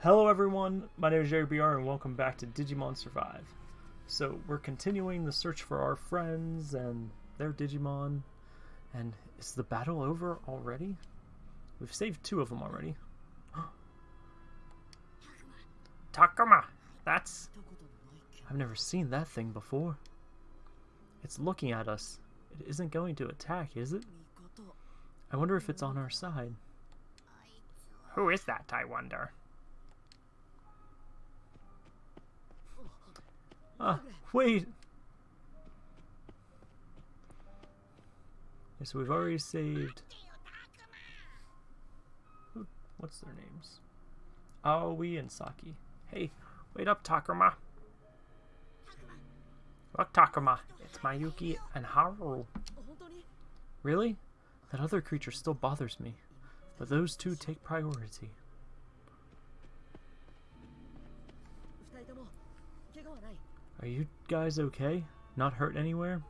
Hello everyone, my name is Jerry BR and welcome back to Digimon Survive. So we're continuing the search for our friends and their Digimon. And is the battle over already? We've saved two of them already. Takuma! That's... I've never seen that thing before. It's looking at us. It isn't going to attack, is it? I wonder if it's on our side. Who is that, I wonder? Ah, wait! So we've already saved... What's their names? Aoi and Saki. Hey, wait up, Takuma! Look, Takuma, it's Mayuki and Haru. Really? That other creature still bothers me, but those two take priority. Are you guys okay? Not hurt anywhere?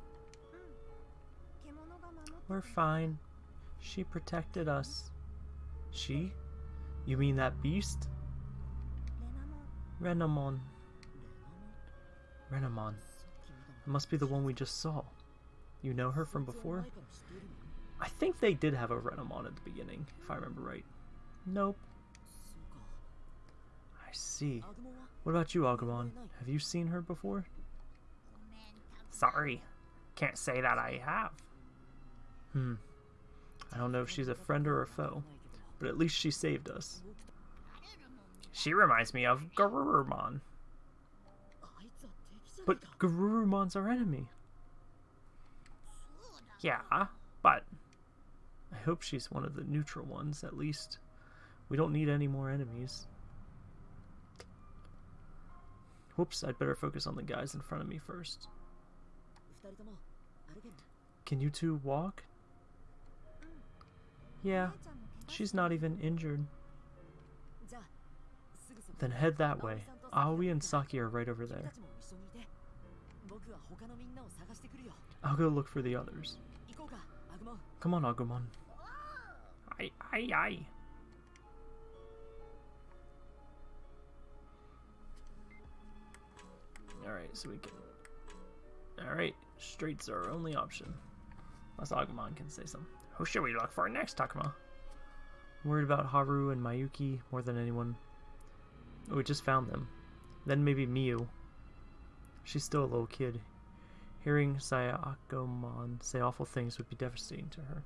We're fine. She protected us. She? You mean that beast? Renamon. Renamon. It must be the one we just saw. You know her from before? I think they did have a Renamon at the beginning, if I remember right. Nope. I see. What about you, Agumon? Have you seen her before? Sorry. Can't say that I have. Hmm. I don't know if she's a friend or a foe, but at least she saved us. She reminds me of Garurumon. But Garurumon's our enemy. Yeah, but I hope she's one of the neutral ones, at least. We don't need any more enemies. Whoops, I'd better focus on the guys in front of me first. Can you two walk? Yeah, she's not even injured. Then head that way. Aoi and Saki are right over there. I'll go look for the others. Come on, Agumon. Aye, aye, aye. Alright, so we can... Alright, straight's our only option. Unless Agumon can say something. Who should we look for next, Takuma? I'm worried about Haru and Mayuki more than anyone. Oh, we just found them. Then maybe Miu. She's still a little kid. Hearing Sayakomon say awful things would be devastating to her.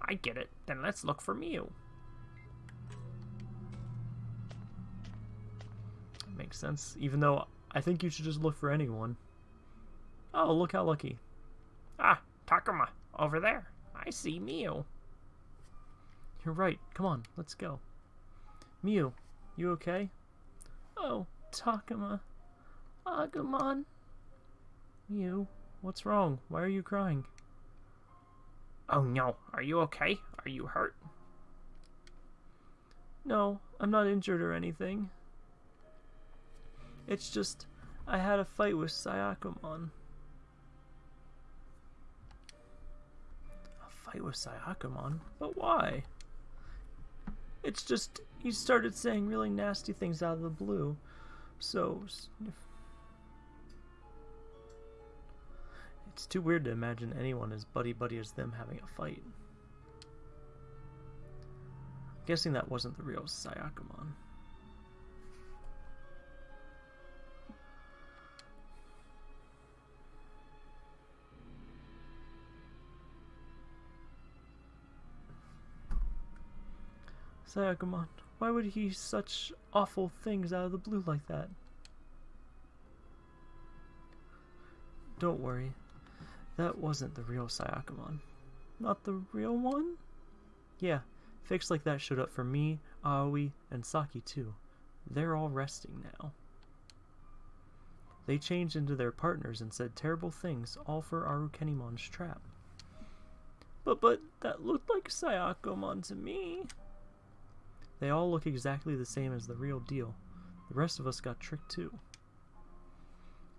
I get it. Then let's look for Miu. Makes sense. Even though I think you should just look for anyone. Oh, look how lucky. Ah, Takuma, over there. I see Miu. You're right. Come on, let's go. Miu, you okay? Oh, Takuma. Agumon. Miu, what's wrong? Why are you crying? Oh no, are you okay? Are you hurt? No, I'm not injured or anything. It's just, I had a fight with Sayakomon. A fight with Sayakomon? But why? It's just, he started saying really nasty things out of the blue. So, it's too weird to imagine anyone as buddy-buddy as them having a fight. I'm guessing that wasn't the real Sayakomon. Sayakomon, why would he such awful things out of the blue like that? Don't worry, that wasn't the real Sayakomon. Not the real one? Yeah, fakes like that showed up for me, Aoi, and Saki too. They're all resting now. They changed into their partners and said terrible things, all for Arukenimon's trap. But, but, that looked like Sayakomon to me. They all look exactly the same as the real deal. The rest of us got tricked too.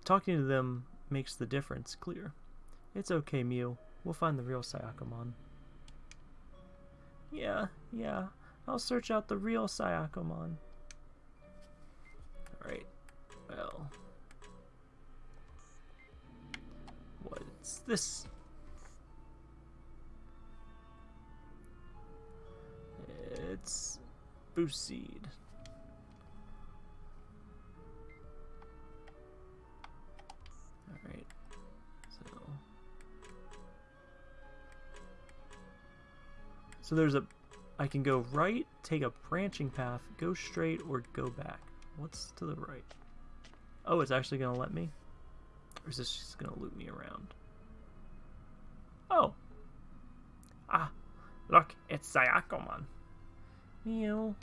Talking to them makes the difference clear. It's okay, Miu. We'll find the real Sayakomon. Yeah, yeah. I'll search out the real Sayakomon. Alright. Well. What's this? It's boost seed. Alright. So So there's a I can go right, take a branching path, go straight, or go back. What's to the right? Oh, it's actually gonna let me? Or is this just gonna loop me around? Oh. Ah, look, it's Sayakomon. Miu.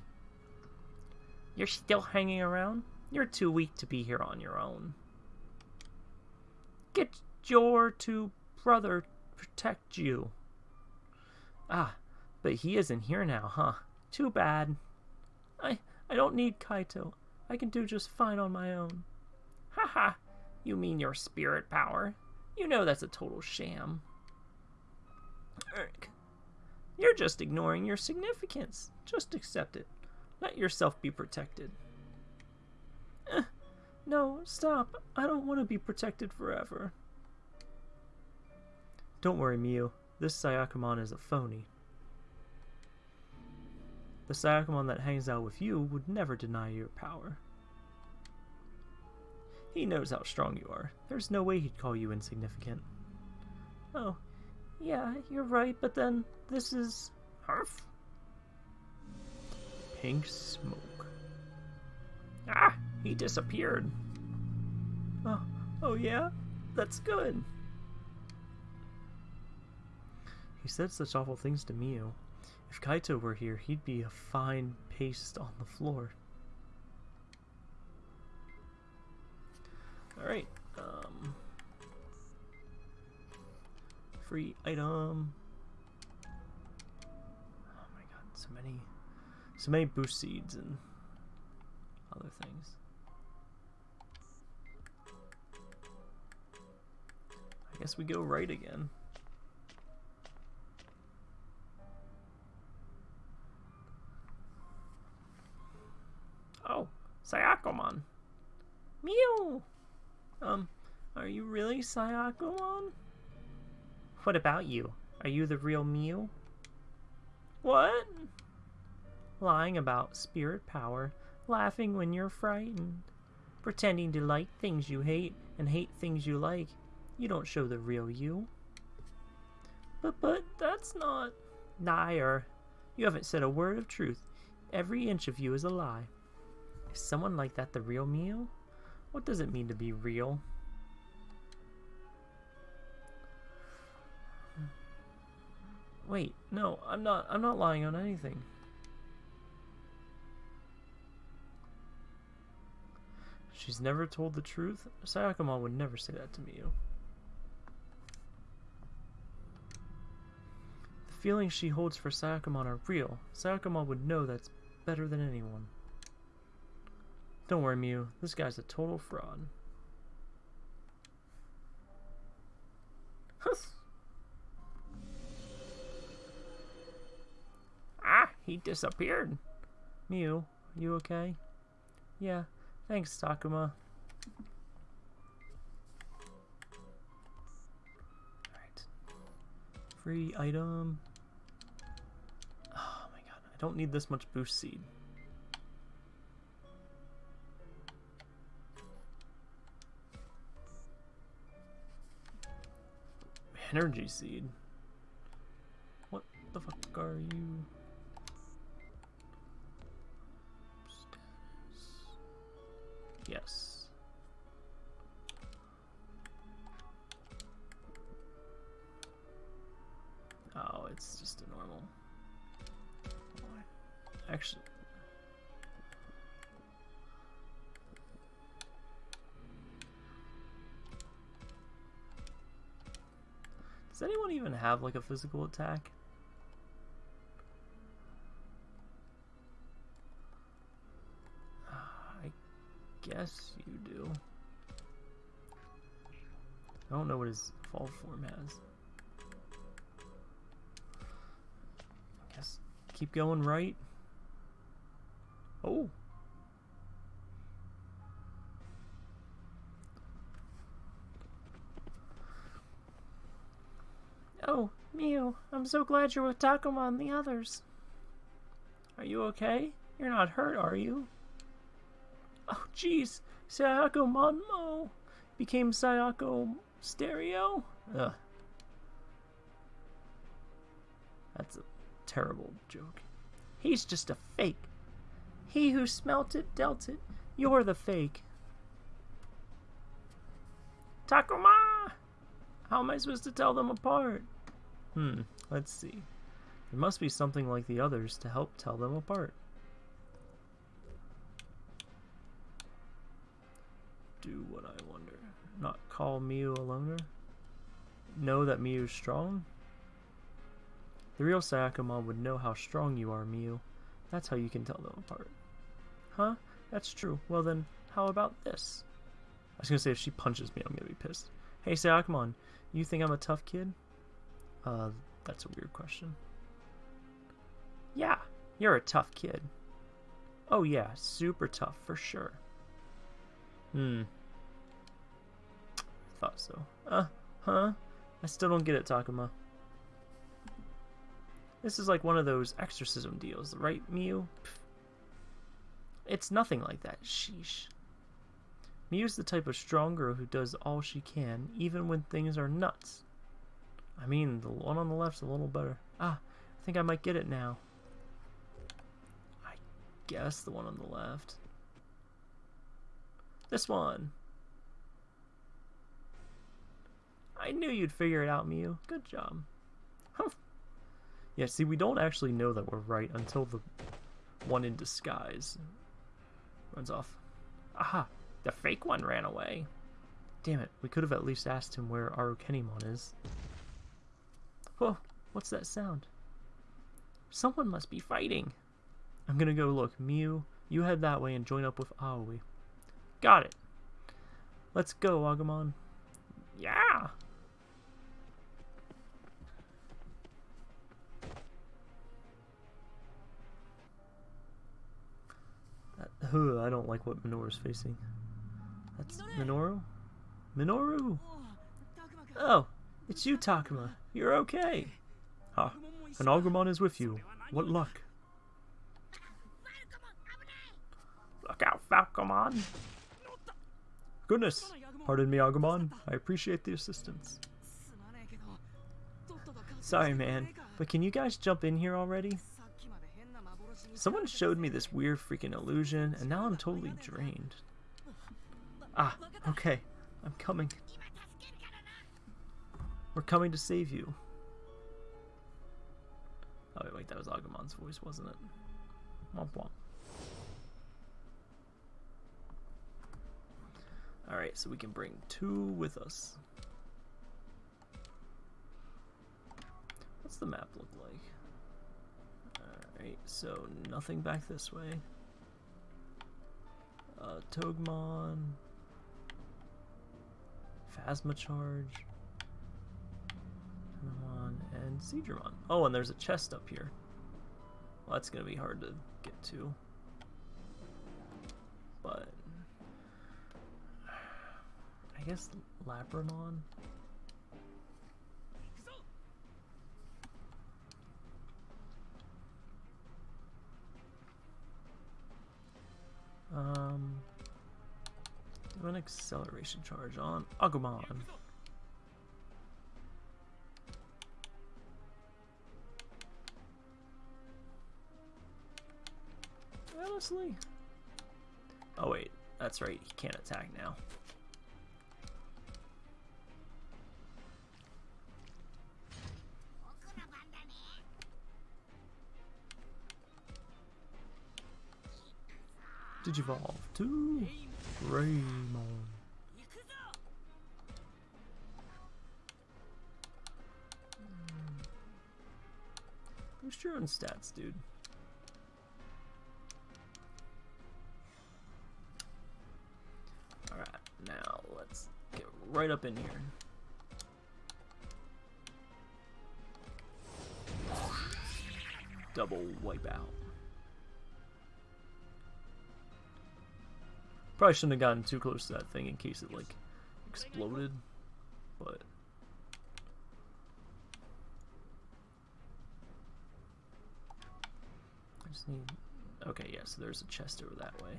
You're still hanging around? You're too weak to be here on your own. Get your two brother to protect you. Ah, but he isn't here now, huh? Too bad. I I don't need Kaito. I can do just fine on my own. Haha, you mean your spirit power? You know that's a total sham. Erk. You're just ignoring your significance. Just accept it. Let yourself be protected. Eh, no, stop. I don't want to be protected forever. Don't worry, Miu. This Sayakomon is a phony. The Sayakomon that hangs out with you would never deny your power. He knows how strong you are. There's no way he'd call you insignificant. Oh, yeah, you're right, but then this is... Harf? Pink smoke. Ah, he disappeared. Oh, oh yeah? That's good. He said such awful things to Miu. If Kaito were here, he'd be a fine paste on the floor. Alright, um... Free item... Oh my god, so many... So many boost seeds and other things. I guess we go right again. Oh, Sayakomon. Miu! Um, are you really Sayakomon? What about you? Are you the real Miu? What? Lying about spirit power, laughing when you're frightened, pretending to like things you hate and hate things you like. You don't show the real you. But, but, that's not... Liar. You haven't said a word of truth. Every inch of you is a lie. Is someone like that the real Miu? What does it mean to be real? Wait, no, I'm not I'm not lying on anything. She's never told the truth? Sayakomon would never say that to Miu. The feelings she holds for Sayakomon are real. Sayakomon would know that's better than anyone. Don't worry, Miu. This guy's a total fraud. he disappeared. Miu, you okay? Yeah, thanks, Takuma. Alright. Free item. Oh my god, I don't need this much boost seed. Energy seed. What the fuck are you? Yes. Oh, it's just a normal. Actually, Does anyone even have like a physical attack? Yes, you do. I don't know what his fall form has. I guess keep going right. Oh. Oh, Miu, I'm so glad you're with Takuma and the others. Are you okay? You're not hurt, are you? Oh, jeez. Sayako Monmo became Sayako Stereo? Ugh. That's a terrible joke. He's just a fake. He who smelt it dealt it. You're the fake. Takuma! How am I supposed to tell them apart? Hmm, let's see. There must be something like the others to help tell them apart. Not call Miu a loner? Know that Miu's strong? The real Sayakamon would know how strong you are, Miu. That's how you can tell them apart. Huh? That's true. Well then, how about this? I was gonna say if she punches me, I'm gonna be pissed. Hey, Sayakamon, you think I'm a tough kid? Uh, that's a weird question. Yeah, you're a tough kid. Oh yeah, super tough for sure. Hmm. Thought so. Uh, huh? I still don't get it, Takuma. This is like one of those exorcism deals, right, Miu? It's nothing like that, sheesh. Miu's the type of strong girl who does all she can, even when things are nuts. I mean, the one on the left's a little better. Ah, I think I might get it now. I guess the one on the left. This one. I knew you'd figure it out, Miu. Good job. Huh. Yeah, see, we don't actually know that we're right until the one in disguise runs off. Aha! The fake one ran away. Damn it, we could have at least asked him where Arukenimon is. Oh, what's that sound? Someone must be fighting. I'm gonna go look. Miu, you head that way and join up with Aoi. Got it. Let's go, Agumon. Yeah! I don't like what Minoru's facing. That's Minoru? Minoru! Oh, it's you, Takuma. You're okay. Ah, and Agumon is with you. What luck. Look out, Falcomon! Goodness! Pardon me, Agumon. I appreciate the assistance. Sorry, man, but can you guys jump in here already? Someone showed me this weird freaking illusion, and now I'm totally drained. Ah, okay. I'm coming. We're coming to save you. Oh, wait, that was Agumon's voice, wasn't it? Womp womp. Alright, so we can bring two with us. What's the map look like? Alright, so nothing back this way. Uh, Togemon. Phasma Charge. And Seadramon. Oh, and there's a chest up here. Well, that's to be hard to get to. But... I guess Labramon? Um, do an acceleration charge on Agumon. Honestly. Oh wait, that's right, he can't attack now. Digivolve to Greymon. Boost your own stats, dude. Alright, now let's get right up in here. Double wipe Probably shouldn't have gotten too close to that thing in case it, like, exploded. But... I just need... Okay, yeah, so there's a chest over that way.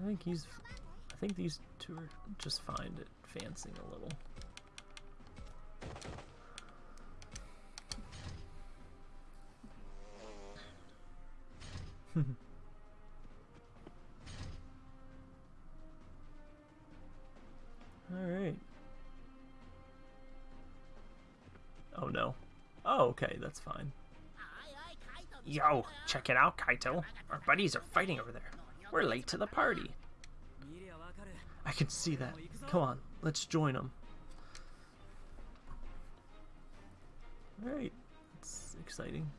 I think he's... I think these two are just fine at fancying a little. Alright. Oh no. Oh, okay, that's fine. Yo, check it out, Kaito. Our buddies are fighting over there. We're late to the party. I can see that. Come on, let's join them. Alright, it's exciting.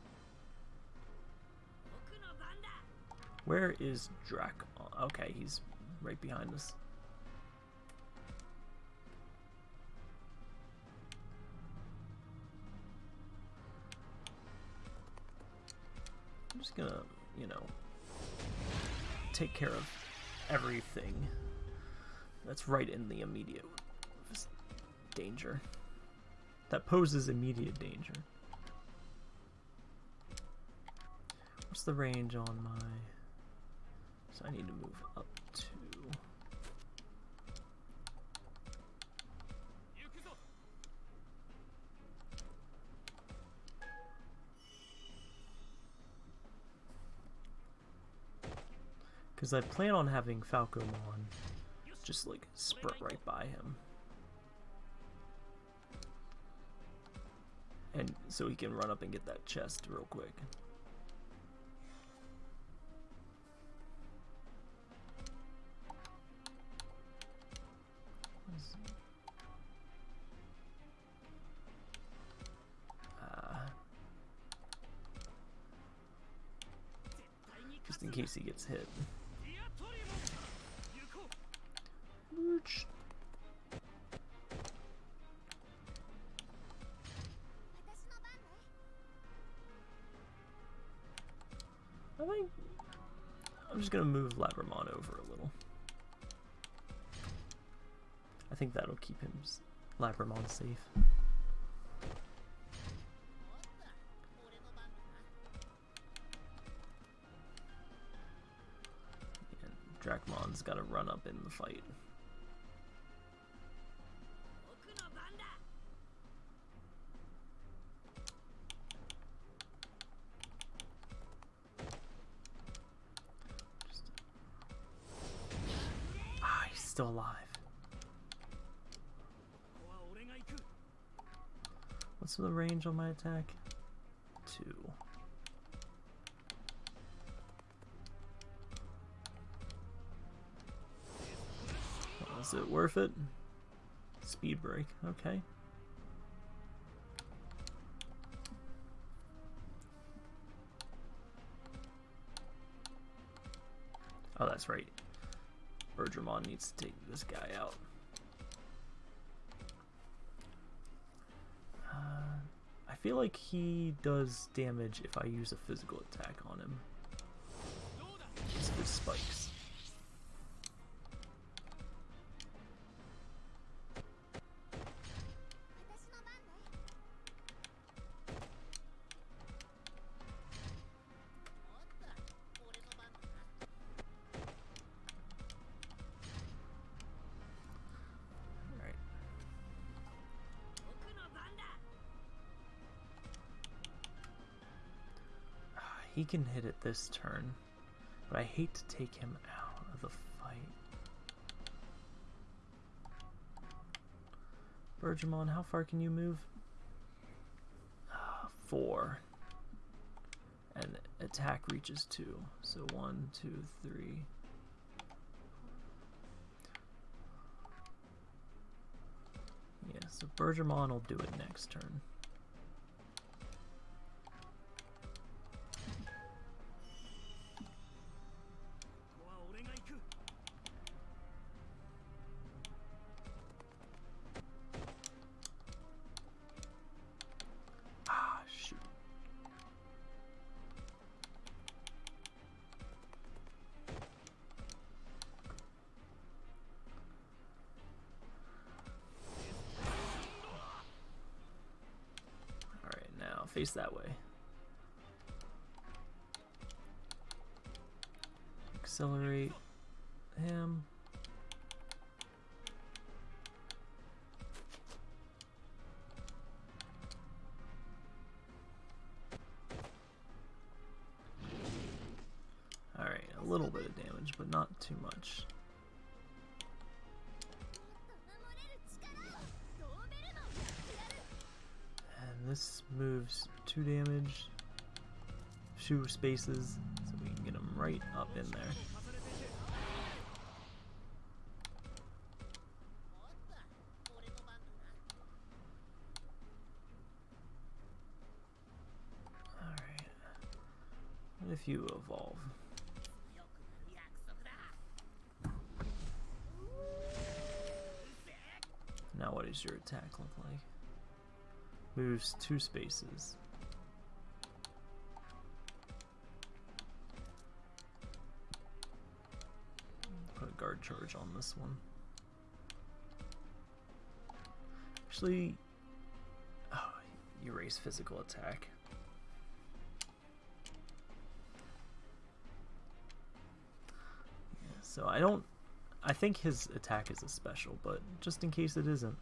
Where is Drac? Okay, he's right behind us. I'm just gonna, you know, take care of everything that's right in the immediate danger. That poses immediate danger. What's the range on my... So I need to move up to... Because I plan on having Falcomon just like sprint right by him. And so he can run up and get that chest real quick. He gets hit. I think I'm just gonna move Labramon over a little. I think that'll keep him Labramon safe. And Dracmon's gotta run up in the fight. Ah, he's still alive. What's the range on my attack? Worth it? Speed break, okay. Oh, that's right. Bergermon needs to take this guy out. Uh, I feel like he does damage if I use a physical attack on him. Just with spikes. Can hit it this turn, but I hate to take him out of the fight. Bergamon, how far can you move? Uh, four. And attack reaches two. So one, two, three. Yeah, so Bergamon will do it next turn. Not too much. And this moves two damage, two spaces, so we can get him right up in there. Alright. What if you evolve? Your attack look like? Moves two spaces. Put a guard charge on this one. Actually, oh, erase physical attack. So I don't I think his attack is a special, but just in case it isn't.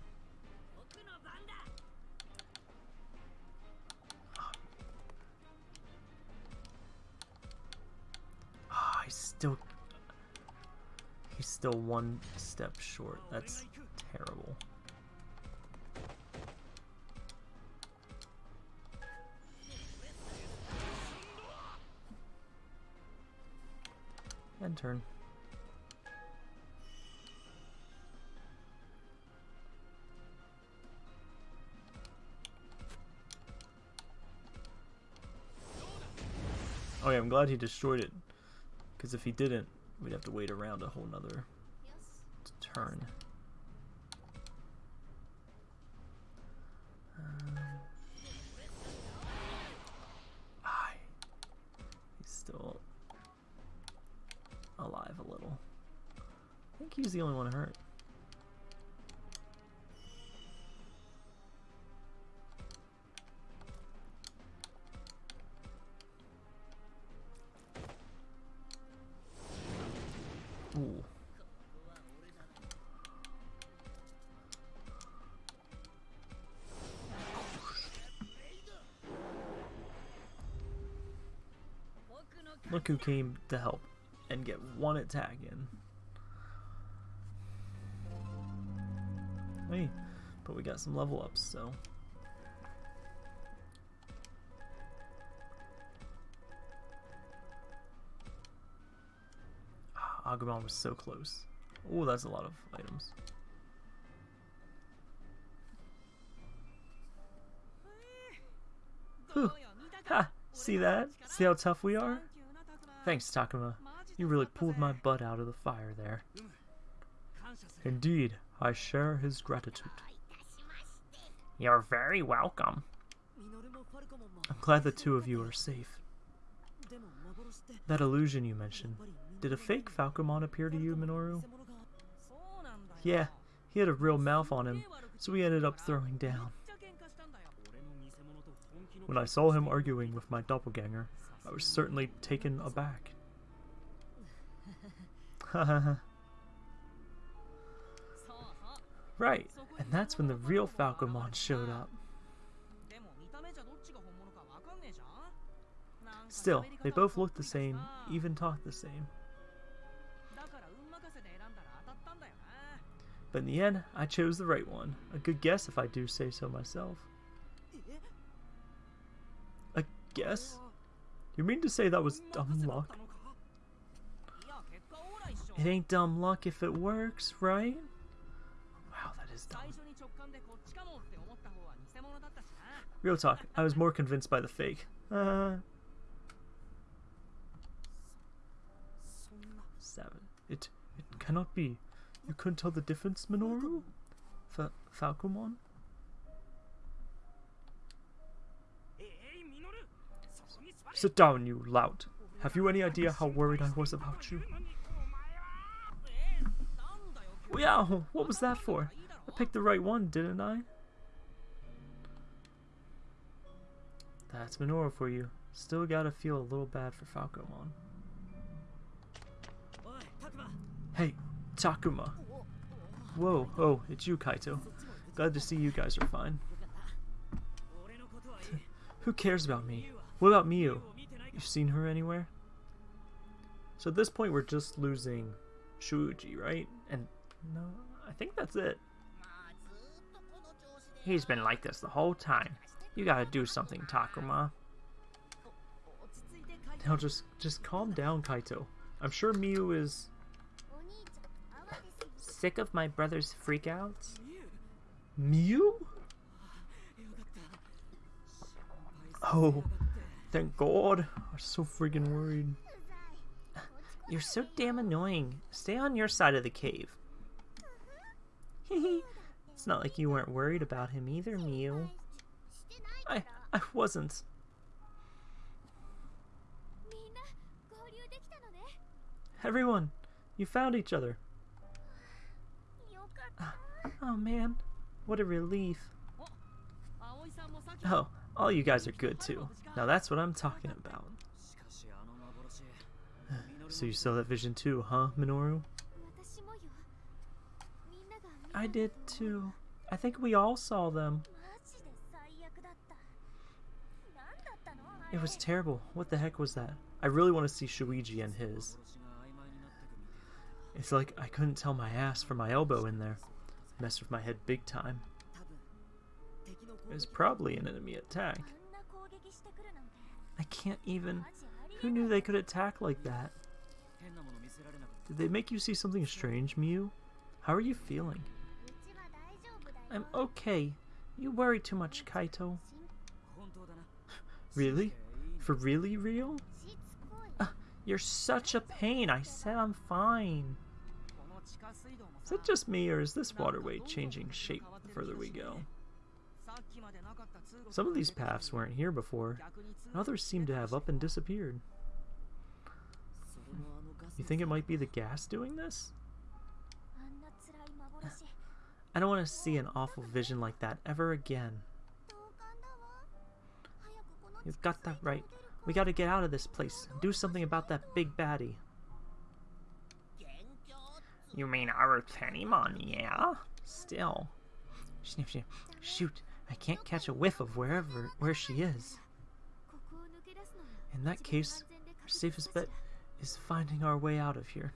Still one step short. That's terrible. End turn. Oh yeah, I'm glad he destroyed it. Because if he didn't, we'd have to wait around a whole nother turn. Um, he's still alive a little. I think he's the only one hurt. Who came to help and get one attack in. Hey, but we got some level ups, so. Ah, Agumon was so close. Oh, that's a lot of items. Whew. Ha! See that? See how tough we are? Thanks, Takuma. You really pulled my butt out of the fire there. Indeed, I share his gratitude. You're very welcome. I'm glad the two of you are safe. That illusion you mentioned, did a fake Falcomon appear to you, Minoru? Yeah, he had a real mouth on him, so we ended up throwing down. When I saw him arguing with my doppelganger, I was certainly taken aback. right, and that's when the real Falcomon showed up. Still, they both looked the same, even talked the same. But in the end, I chose the right one. A good guess if I do say so myself. A guess? You mean to say that was dumb luck? It ain't dumb luck if it works, right? Wow, that is dumb. Real talk, I was more convinced by the fake. Uh, seven. It it cannot be. You couldn't tell the difference, Minoru? Fa Falcomon? Sit down, you lout. Have you any idea how worried I was about you? Yeah, what was that for? I picked the right one, didn't I? That's Minoru for you. Still gotta feel a little bad for Falcomon. Hey, Takuma. Whoa, oh, it's you, Kaito. Glad to see you guys are fine. Who cares about me? What about Miu? You've seen her anywhere? So at this point, we're just losing Shuji, right? And no, I think that's it. He's been like this the whole time. You gotta do something, Takuma. Now just, just calm down, Kaito. I'm sure Miu is sick of my brother's freakouts. Miu? Oh, thank God. I'm so freaking worried. You're so damn annoying. Stay on your side of the cave. it's not like you weren't worried about him either, Miu. I, I wasn't. Everyone, you found each other. Ah, oh man, what a relief. Oh, all you guys are good too. Now that's what I'm talking about. So you saw that vision too, huh, Minoru? I did too. I think we all saw them. It was terrible. What the heck was that? I really want to see Shuji and his. It's like I couldn't tell my ass from my elbow in there. Messed with my head big time. Was probably an enemy attack. I can't even... Who knew they could attack like that? Did they make you see something strange, Miu? How are you feeling? I'm okay. You worry too much, Kaito. really? For really real? Uh, you're such a pain. I said I'm fine. Is it just me, or is this waterway changing shape the further we go? Some of these paths weren't here before, and others seem to have up and disappeared. You think it might be the gas doing this? I don't want to see an awful vision like that ever again. You've got that right. We gotta get out of this place and do something about that big baddie. You mean Arukenimon, yeah? Still. Shoot, I can't catch a whiff of wherever where she is. In that case, our safest bet is finding our way out of here.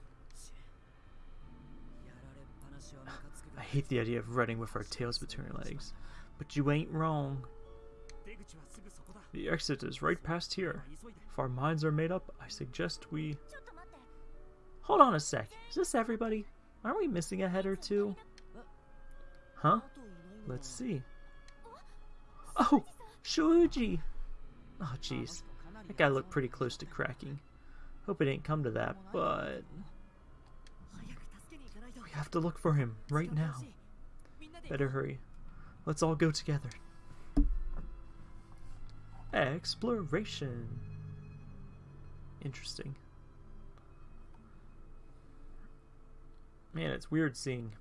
I hate the idea of running with our tails between our legs, but you ain't wrong. The exit is right past here. If our minds are made up, I suggest we... Hold on a sec. Is this everybody? Aren't we missing a head or two? Huh? Let's see. Oh! Shuji! Oh, jeez. That guy looked pretty close to cracking. Hope it ain't come to that, but... We have to look for him, right now. Better hurry. Let's all go together. Exploration. Interesting. Man, it's weird seeing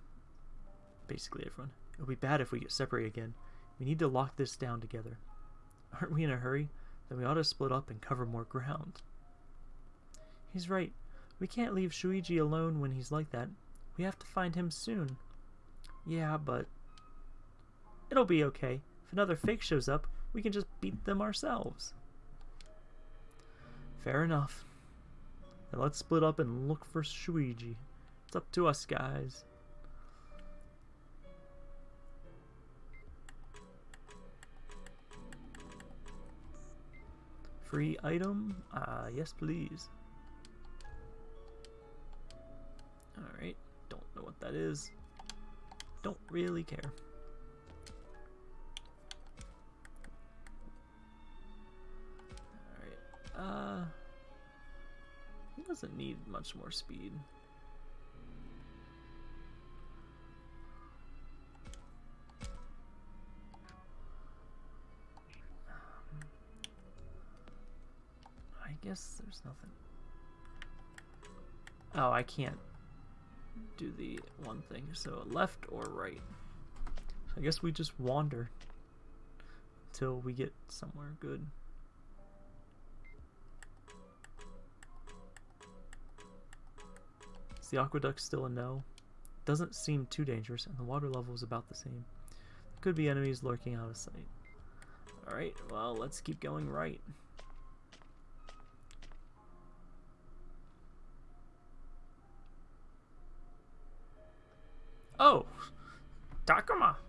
basically everyone. It'll be bad if we get separated again. We need to lock this down together. Aren't we in a hurry? Then we ought to split up and cover more ground. He's right. We can't leave Shuji alone when he's like that. We have to find him soon. Yeah, but... It'll be okay. If another fake shows up, we can just beat them ourselves. Fair enough. Then let's split up and look for Shuji. It's up to us, guys. Free item? Uh, yes, please. Alright, don't know what that is. Don't really care. Alright, uh... He doesn't need much more speed. guess there's nothing. Oh, I can't do the one thing. So left or right. So I guess we just wander until we get somewhere good. Is the aqueduct still a no? Doesn't seem too dangerous, and the water level is about the same. Could be enemies lurking out of sight. Alright, well, let's keep going right.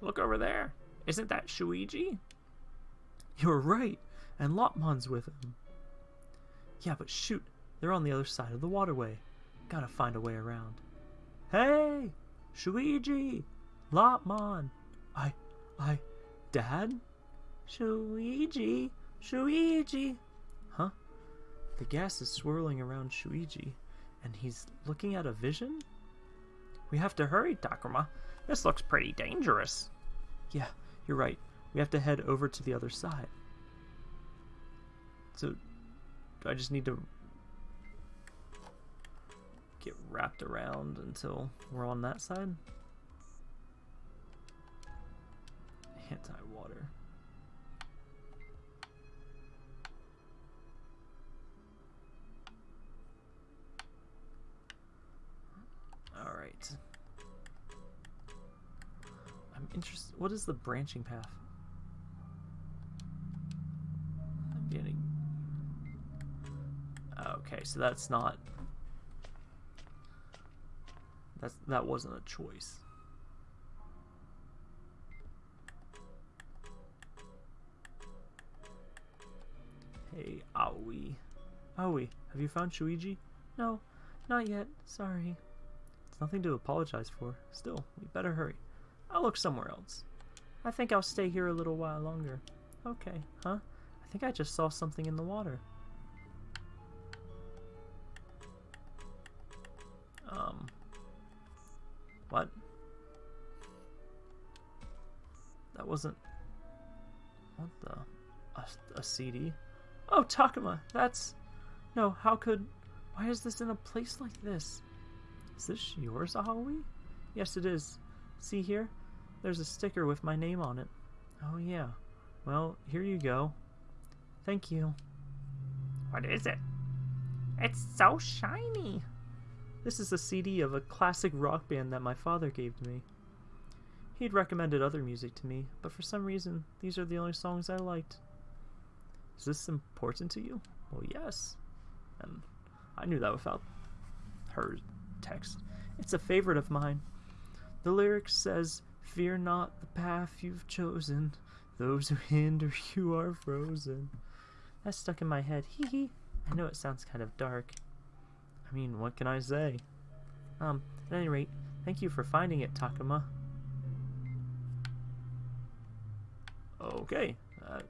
Look over there. Isn't that Shuji? You're right, and Lopmon's with him. Yeah, but shoot, they're on the other side of the waterway. Gotta find a way around. Hey! Shuji! Lopmon! I, I, Dad? Shuji! Shuji! Huh? The gas is swirling around Shuji, and he's looking at a vision? We have to hurry, Takuma. This looks pretty dangerous. Yeah, you're right. We have to head over to the other side. So, I just need to get wrapped around until we're on that side? Anti-water. Alright. I'm interested. What is the branching path? I'm getting. Okay, so that's not. That's that wasn't a choice. Hey, Aoi. Aoi, have you found Shuji? No, not yet. Sorry. It's nothing to apologize for. Still, we better hurry. I'll look somewhere else. I think I'll stay here a little while longer. Okay, huh? I think I just saw something in the water. Um. What? That wasn't... What the... A, a CD? Oh, Takuma, that's... No, how could... Why is this in a place like this? Is this yours, Aoi? Yes, it is. See here? There's a sticker with my name on it. Oh, yeah. Well, here you go. Thank you. What is it? It's so shiny. This is a CD of a classic rock band that my father gave me. He'd recommended other music to me, but for some reason, these are the only songs I liked. Is this important to you? Well, yes. And I knew that without her text. It's a favorite of mine. The lyric says, Fear not the path you've chosen. Those who hinder you are frozen. That stuck in my head. Hee hee. I know it sounds kind of dark. I mean, what can I say? Um, at any rate, thank you for finding it, Takuma. Okay. Uh,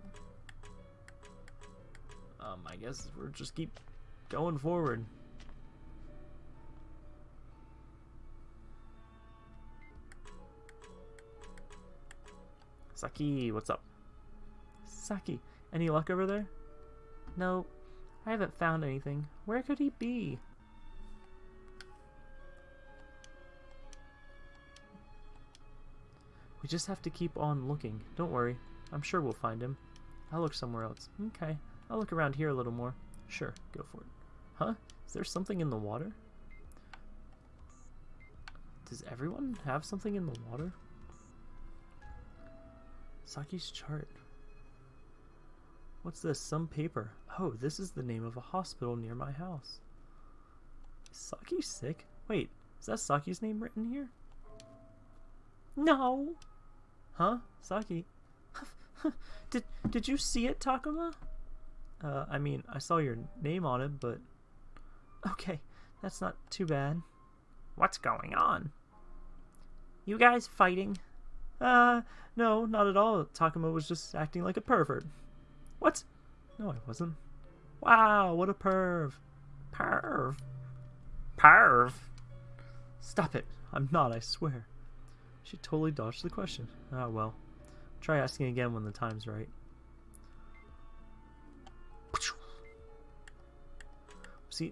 um, I guess we'll just keep going forward. Saki, what's up? Saki, any luck over there? No, I haven't found anything. Where could he be? We just have to keep on looking. Don't worry. I'm sure we'll find him. I'll look somewhere else. Okay. I'll look around here a little more. Sure, go for it. Huh? Is there something in the water? Does everyone have something in the water? Saki's chart. What's this? Some paper. Oh, this is the name of a hospital near my house. Is Saki sick? Wait, is that Saki's name written here? No! Huh? Saki? did, did you see it, Takuma? Uh, I mean, I saw your name on it, but... Okay, that's not too bad. What's going on? You guys fighting? Uh, no, not at all. Takuma was just acting like a pervert. What? No, I wasn't. Wow, what a perv. Perv. Perv. Stop it. I'm not, I swear. She totally dodged the question. Ah, well. Try asking again when the time's right. See?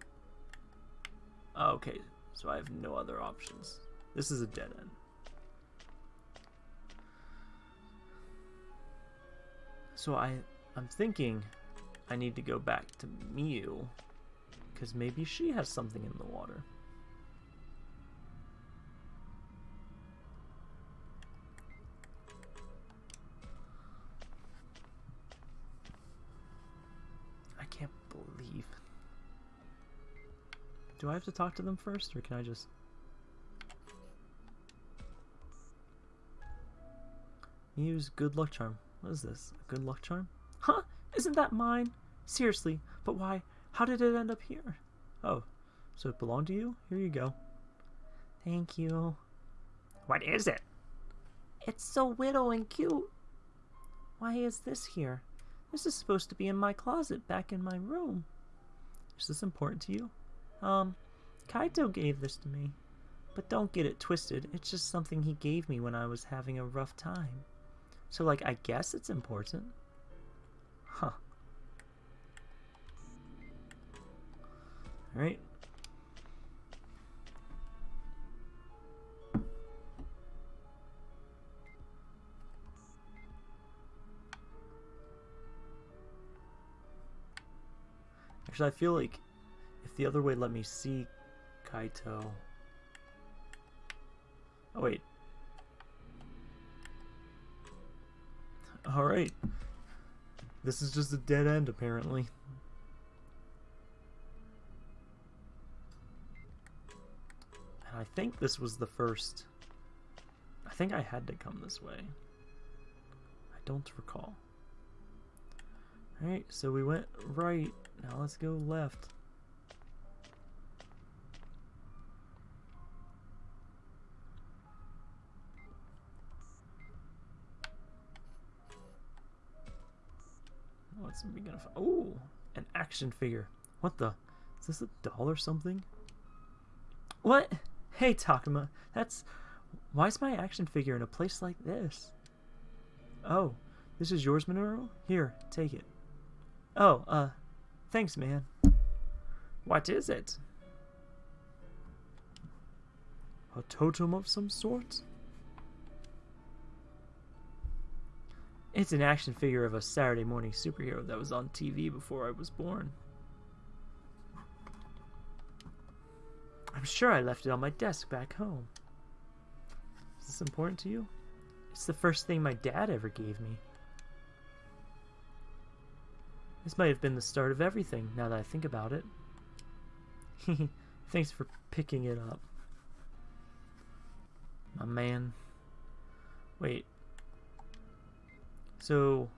Okay, so I have no other options. This is a dead end. So I, I'm thinking I need to go back to Miu, because maybe she has something in the water. I can't believe. Do I have to talk to them first, or can I just... Miu's good luck charm. What is this? A good luck charm? Huh? Isn't that mine? Seriously, but why? How did it end up here? Oh, so it belonged to you? Here you go. Thank you. What is it? It's so widow and cute. Why is this here? This is supposed to be in my closet back in my room. Is this important to you? Um, Kaito gave this to me. But don't get it twisted. It's just something he gave me when I was having a rough time. So, like, I guess it's important. Huh. Alright. Actually, I feel like if the other way let me see Kaito... Oh, wait. Alright. This is just a dead end, apparently. And I think this was the first... I think I had to come this way. I don't recall. Alright, so we went right. Now let's go left. What's we gonna? Oh, an action figure. What the? Is this a doll or something? What? Hey, Takuma. That's... Why is my action figure in a place like this? Oh, this is yours, Minoru? Here, take it. Oh, uh, thanks, man. What is it? A totem of some sort? It's an action figure of a Saturday morning superhero that was on TV before I was born. I'm sure I left it on my desk back home. Is this important to you? It's the first thing my dad ever gave me. This might have been the start of everything, now that I think about it. Thanks for picking it up. My man. Wait. So...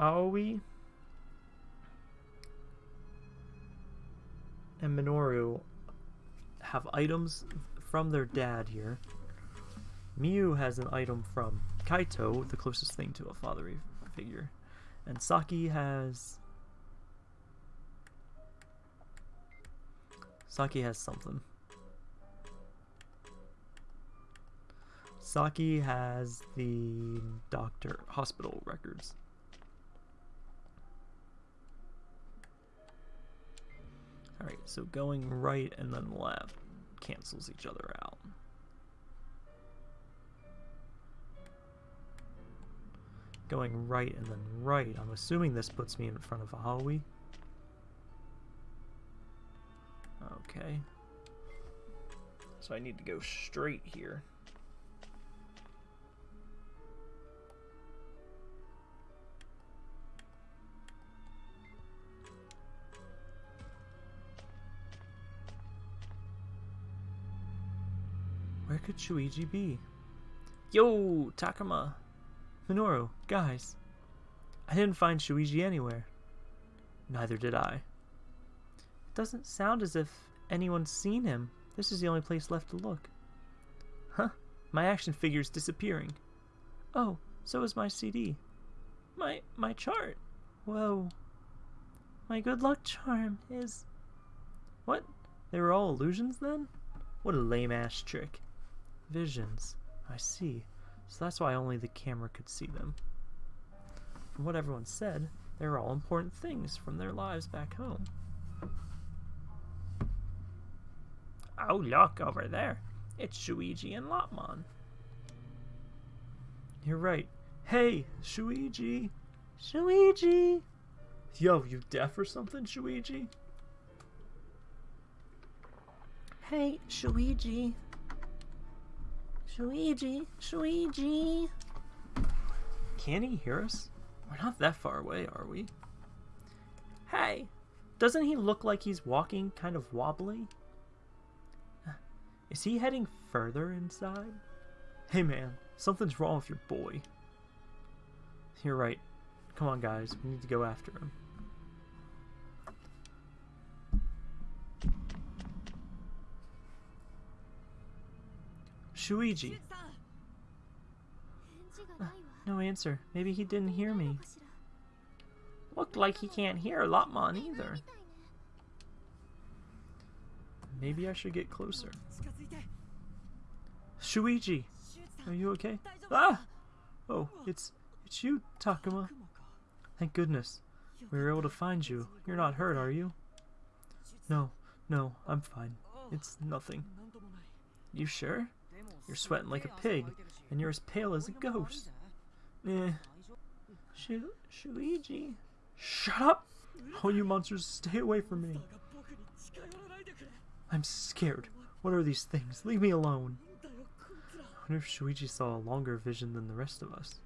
Aoi and Minoru have items from their dad here. Miu has an item from Kaito, the closest thing to a fatherly figure. And Saki has... Saki has something. Saki has the doctor hospital records. Alright, so going right and then left cancels each other out. Going right and then right. I'm assuming this puts me in front of Aoi. Okay. So I need to go straight here. Could Shuichi be? Yo, Takuma! Minoru, guys. I didn't find Shuichi anywhere. Neither did I. It doesn't sound as if anyone's seen him. This is the only place left to look. Huh? My action figure's disappearing. Oh, so is my CD. My my chart. Whoa. My good luck charm is... What? They were all illusions then? What a lame-ass trick. Visions. I see. So that's why only the camera could see them. From what everyone said, they were all important things from their lives back home. Oh, look over there. It's Shuichi and Lopmon. You're right. Hey, Shuichi! Shuichi! Yo, you deaf or something, Shuichi? Hey, Shuichi! Shuichi! Shuichi! Can he hear us? We're not that far away, are we? Hey, doesn't he look like he's walking kind of wobbly? Is he heading further inside? Hey man, something's wrong with your boy. You're right. Come on guys, we need to go after him. Shuji. No answer. Maybe he didn't hear me. Looked like he can't hear Lopmon either. Maybe I should get closer. Shuji, are you okay? Ah! Oh, it's it's you, Takuma. Thank goodness. We were able to find you. You're not hurt, are you? No, no, I'm fine. It's nothing. You sure? You're sweating like a pig, and you're as pale as a ghost. Eh. Shu Shuji? Shut up! All you monsters, stay away from me. I'm scared. What are these things? Leave me alone. I wonder if Shuichi saw a longer vision than the rest of us.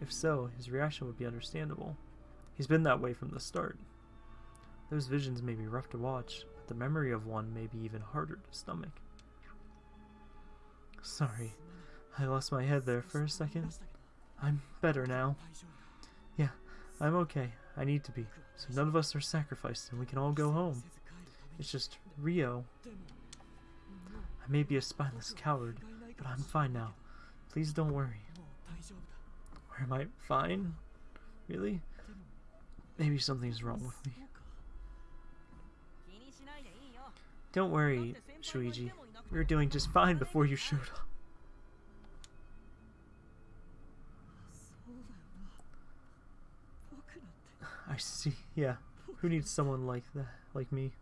If so, his reaction would be understandable. He's been that way from the start. Those visions may be rough to watch, but the memory of one may be even harder to stomach. Sorry, I lost my head there for a second. I'm better now. Yeah, I'm okay. I need to be, so none of us are sacrificed and we can all go home. It's just Rio. I may be a spineless coward, but I'm fine now. Please don't worry. Or am I fine? Really? Maybe something's wrong with me. Don't worry, Shuji. We were doing just fine before you showed up. I see. Yeah. Who needs someone like that, like me?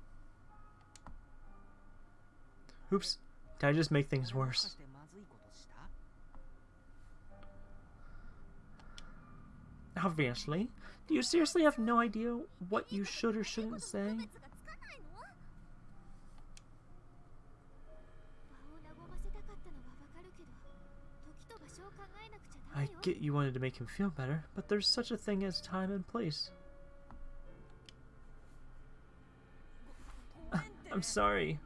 Oops. Did I just make things worse? Obviously. Do you seriously have no idea what you should or shouldn't say? I get you wanted to make him feel better, but there's such a thing as time and place. Ah, I'm sorry.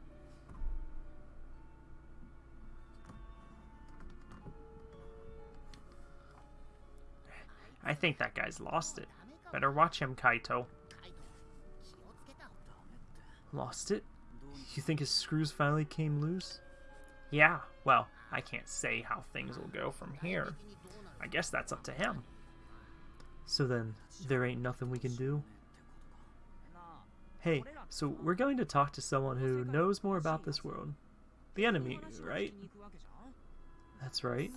I think that guy's lost it. Better watch him, Kaito. Lost it? You think his screws finally came loose? Yeah, well, I can't say how things will go from here. I guess that's up to him. So then, there ain't nothing we can do? Hey, so we're going to talk to someone who knows more about this world. The enemy, right? That's right.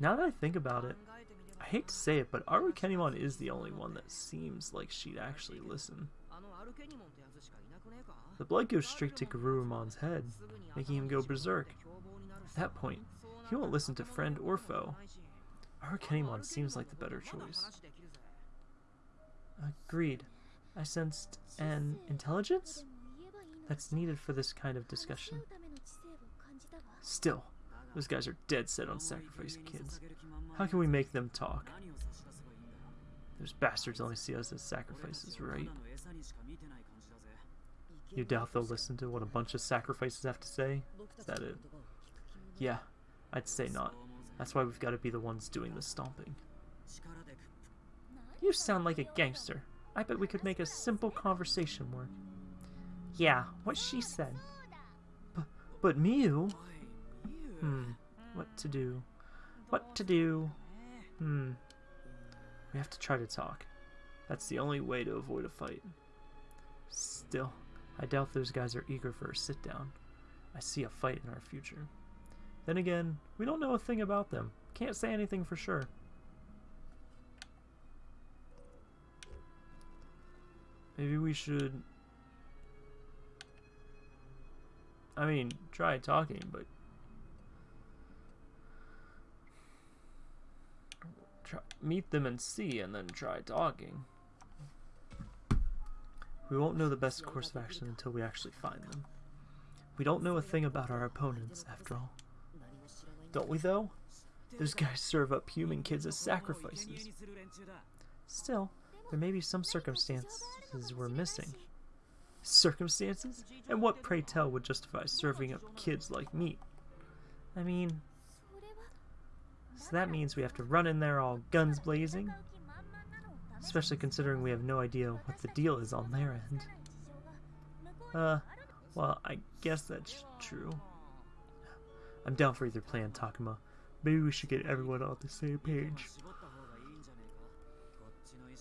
Now that I think about it, I hate to say it, but Arukenimon is the only one that seems like she'd actually listen. The blood goes straight to Garurumon's head, making him go berserk. At that point, he won't listen to friend or foe. Arukenimon seems like the better choice. Agreed. I sensed an intelligence that's needed for this kind of discussion. Still, those guys are dead set on sacrificing kids. How can we make them talk? Those bastards only see us as sacrifices, right? You doubt they'll listen to what a bunch of sacrifices have to say? Is that it? Yeah, I'd say not. That's why we've got to be the ones doing the stomping. You sound like a gangster. I bet we could make a simple conversation work. Yeah, what she said. But, but Miu... Hmm, what to do? What to do? Hmm. We have to try to talk. That's the only way to avoid a fight. Still, I doubt those guys are eager for a sit-down. I see a fight in our future. Then again, we don't know a thing about them. Can't say anything for sure. Maybe we should... I mean, try talking, but... Try, meet them and see, and then try talking. We won't know the best course of action until we actually find them. We don't know a thing about our opponents, after all. Don't we, though? Those guys serve up human kids as sacrifices. Still, there may be some circumstances we're missing. Circumstances? And what, pray tell, would justify serving up kids like meat? I mean, so that means we have to run in there all guns blazing? Especially considering we have no idea what the deal is on their end. Uh, well, I guess that's true. I'm down for either plan, Takuma. Maybe we should get everyone on the same page.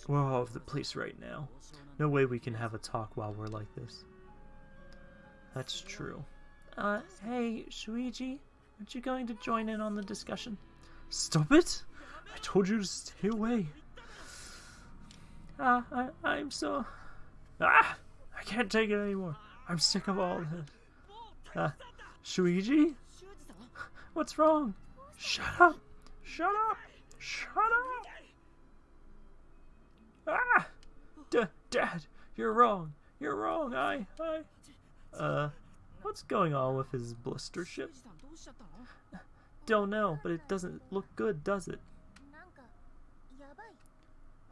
We're all over the place right now. No way we can have a talk while we're like this. That's true. Uh, hey, Shuichi, aren't you going to join in on the discussion? Stop it! I told you to stay away. Ah, I, I'm so... Ah! I can't take it anymore. I'm sick of all this. Uh, Shuichi? What's wrong? Shut up! Shut up! Shut up! Ah! D Dad, you're wrong. You're wrong. I, I... Uh, what's going on with his blister ship? Don't know, but it doesn't look good, does it?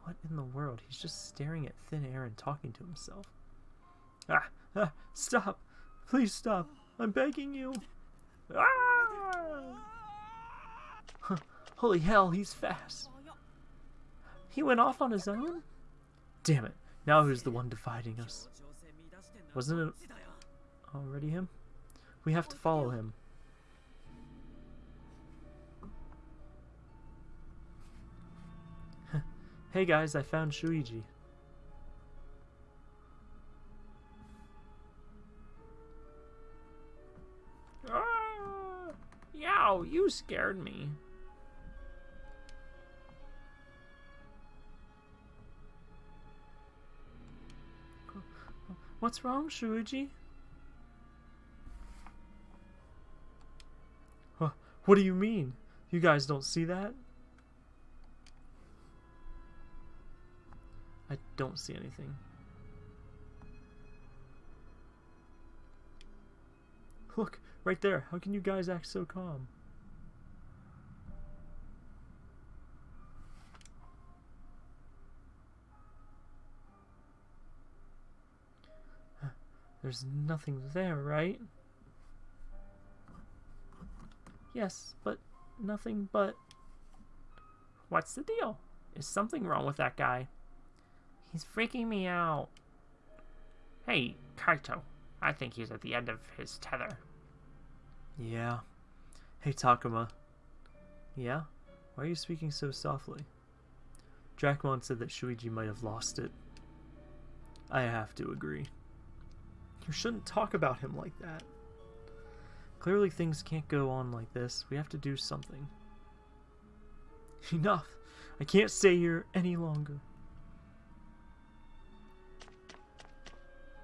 What in the world? He's just staring at thin air and talking to himself. Ah! ah stop! Please stop! I'm begging you! Ah! Holy hell, he's fast! He went off on his own? Damn it. Now who's the one dividing us? Wasn't it already him? We have to follow him. hey guys, I found Shuichi. You scared me. What's wrong, Shuichi? Huh, what do you mean? You guys don't see that? I don't see anything. Look, right there. How can you guys act so calm? There's nothing there, right? Yes, but nothing but... What's the deal? Is something wrong with that guy? He's freaking me out. Hey, Kaito. I think he's at the end of his tether. Yeah. Hey, Takuma. Yeah? Why are you speaking so softly? Dracmon said that Shuichi might have lost it. I have to agree. You shouldn't talk about him like that. Clearly things can't go on like this. We have to do something. Enough. I can't stay here any longer.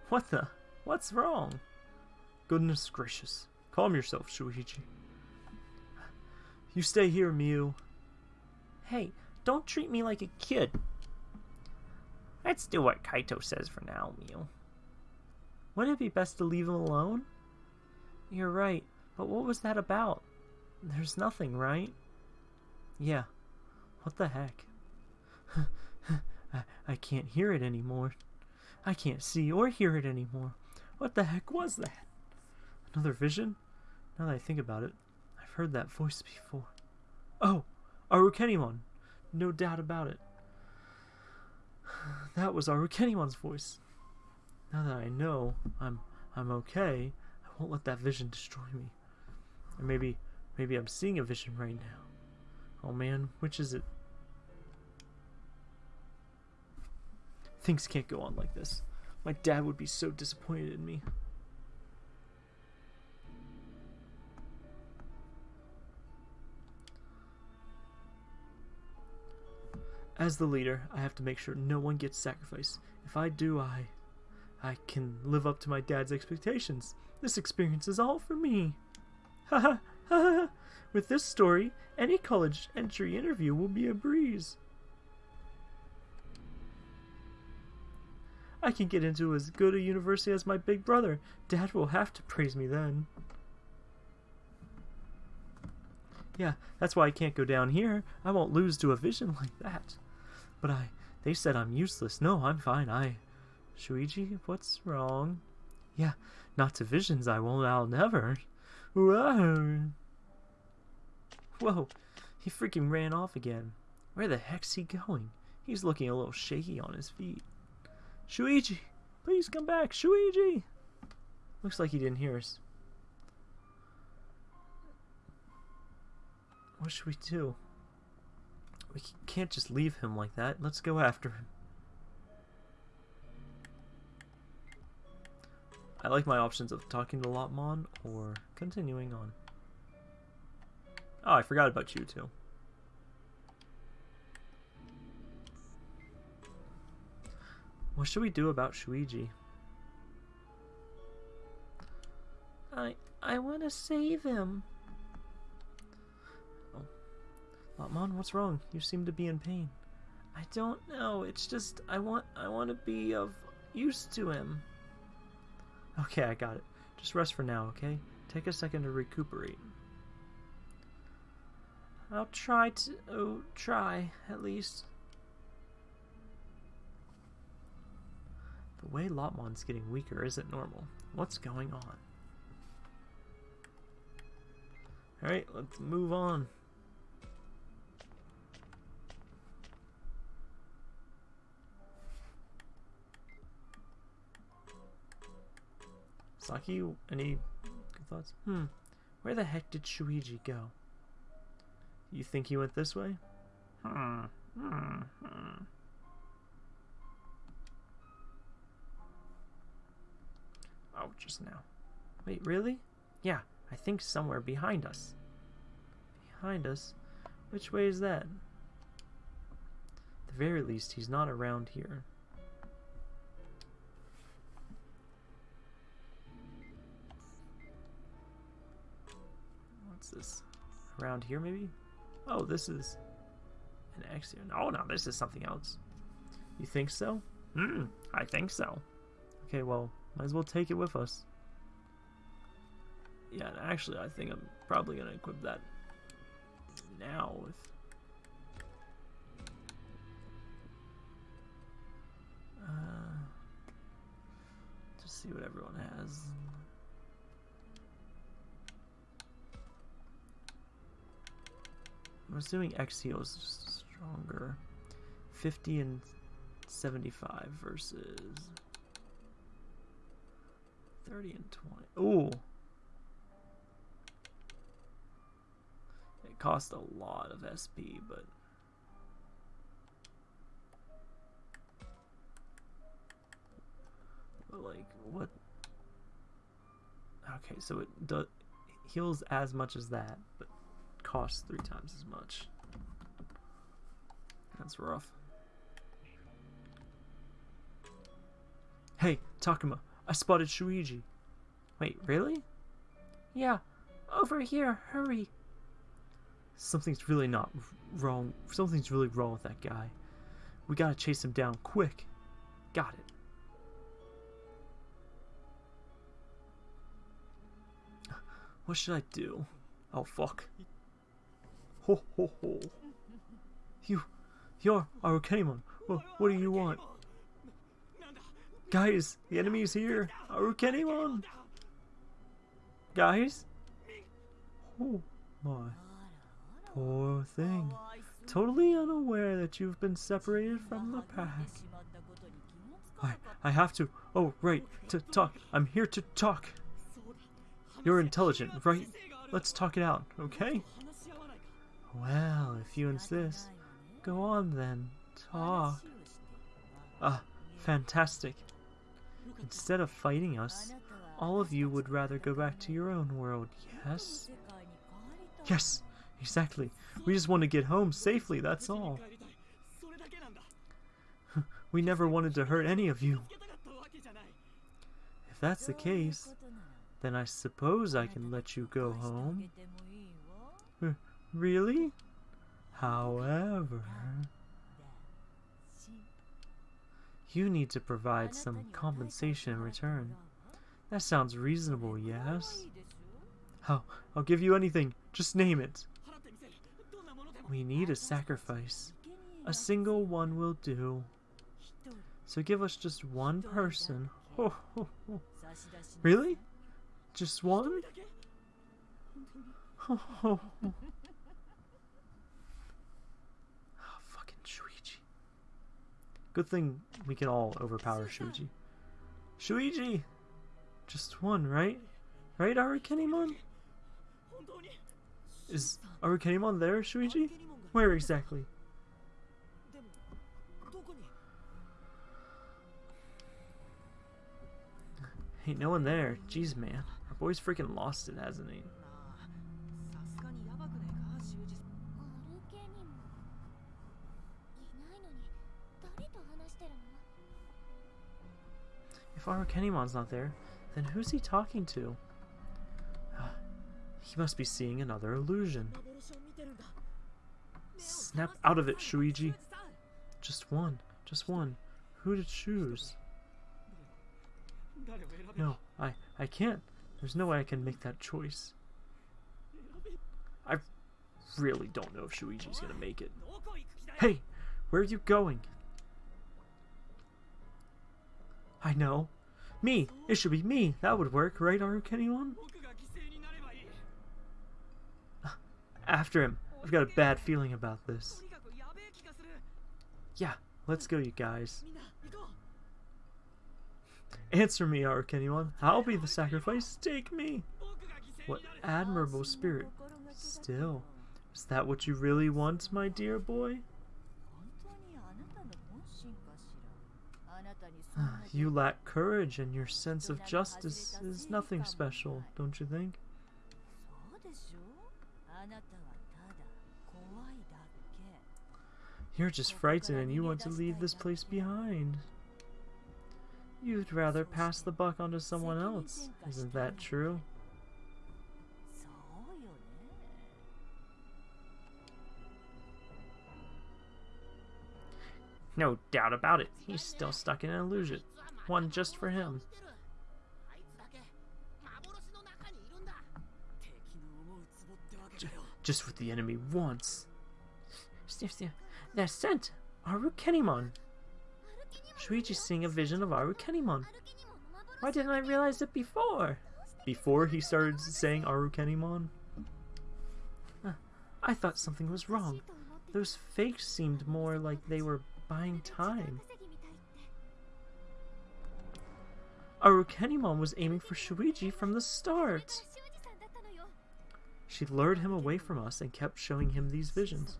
What the? What's wrong? Goodness gracious. Calm yourself, Shuichi. You stay here, Miu. Hey, don't treat me like a kid. Let's do what Kaito says for now, Miu. Wouldn't it be best to leave him alone? You're right, but what was that about? There's nothing, right? Yeah. What the heck? I, I can't hear it anymore. I can't see or hear it anymore. What the heck was that? Another vision? Now that I think about it, I've heard that voice before. Oh, Arukenimon. No doubt about it. That was Arukenimon's voice. Now that I know I'm I'm okay, I won't let that vision destroy me. Or maybe maybe I'm seeing a vision right now. Oh man, which is it? Things can't go on like this. My dad would be so disappointed in me. As the leader, I have to make sure no one gets sacrificed. If I do, I... I can live up to my dad's expectations. This experience is all for me. Ha ha ha ha! With this story, any college entry interview will be a breeze. I can get into as good a university as my big brother. Dad will have to praise me then. Yeah, that's why I can't go down here. I won't lose to a vision like that. But I... They said I'm useless. No, I'm fine. I... Shuichi, what's wrong? Yeah, not to visions I won't. I'll never. Whoa. Whoa, he freaking ran off again. Where the heck's he going? He's looking a little shaky on his feet. Shuichi, please come back. Shuichi! Looks like he didn't hear us. What should we do? We can't just leave him like that. Let's go after him. I like my options of talking to Lopmon or continuing on. Oh, I forgot about you too. What should we do about Shuji? I I want to save him. Oh. Lopmon, what's wrong? You seem to be in pain. I don't know. It's just I want I want to be of use to him. Okay, I got it. Just rest for now, okay? Take a second to recuperate. I'll try to... Oh, try, at least. The way Lopmon's getting weaker isn't normal. What's going on? Alright, let's move on. Saki, any good thoughts? Hmm. Where the heck did Shuji go? You think he went this way? Hmm. Hmm. hmm. Oh, just now. Wait, really? Yeah, I think somewhere behind us. Behind us? Which way is that? At the very least, he's not around here. This? Around here, maybe? Oh, this is an Axion. Oh, no, this is something else. You think so? Hmm, I think so. Okay, well, might as well take it with us. Yeah, actually, I think I'm probably going to equip that now with... Uh, just see what everyone has. I'm assuming Exio is stronger. 50 and 75 versus 30 and 20. Ooh. It cost a lot of SP, but But like what Okay, so it does heals as much as that, but costs three times as much. That's rough. Hey, Takuma, I spotted Shuji. Wait, really? Yeah, over here, hurry. Something's really not wrong. Something's really wrong with that guy. We gotta chase him down quick. Got it. What should I do? Oh, fuck. Ho ho ho. You, you're Arukenimon. What, what do you want? Guys, the enemy's here. Arukenimon. Guys? Oh my. Poor thing. Totally unaware that you've been separated from the pack. I, I have to. Oh, right. To talk. I'm here to talk. You're intelligent, right? Let's talk it out, okay? Well, if you insist, go on then. Talk. Ah, fantastic. Instead of fighting us, all of you would rather go back to your own world, yes? Yes, exactly. We just want to get home safely, that's all. we never wanted to hurt any of you. If that's the case, then I suppose I can let you go home. Really? However... You need to provide some compensation in return. That sounds reasonable, yes? Oh, I'll give you anything. Just name it. We need a sacrifice. A single one will do. So give us just one person. Ho, ho, ho. Really? Just one? Oh, Ho, ho, ho. Ah, fucking Shuichi. Good thing we can all overpower Shuichi. Shuichi! Just one, right? Right, Arukenimon? Is Arukenimon there, Shuichi? Where exactly? Ain't no one there. Jeez, man. Our boy's freaking lost it, hasn't he? If Armor not there, then who's he talking to? Ah, he must be seeing another illusion. Snap out of it, Shuji. Just one. Just one. Who to choose? No, I, I can't. There's no way I can make that choice. I really don't know if Shuji's gonna make it. Hey! Where are you going? I know. Me! It should be me! That would work, right, Arukenimon? After him. I've got a bad feeling about this. Yeah, let's go, you guys. Answer me, Arukenimon. I'll be the sacrifice. Take me! What admirable spirit. Still, is that what you really want, my dear boy? You lack courage and your sense of justice is nothing special, don't you think? You're just frightened and you want to leave this place behind. You'd rather pass the buck onto someone else, isn't that true? No doubt about it, he's still stuck in an illusion one just for him. Just what the enemy wants. That scent! Arukenimon! Shuichi seeing a vision of Arukenimon. Why didn't I realize it before? Before he started saying Arukenimon? I thought something was wrong. Those fakes seemed more like they were buying time. Arukenimon was aiming for Shuji from the start. She lured him away from us and kept showing him these visions.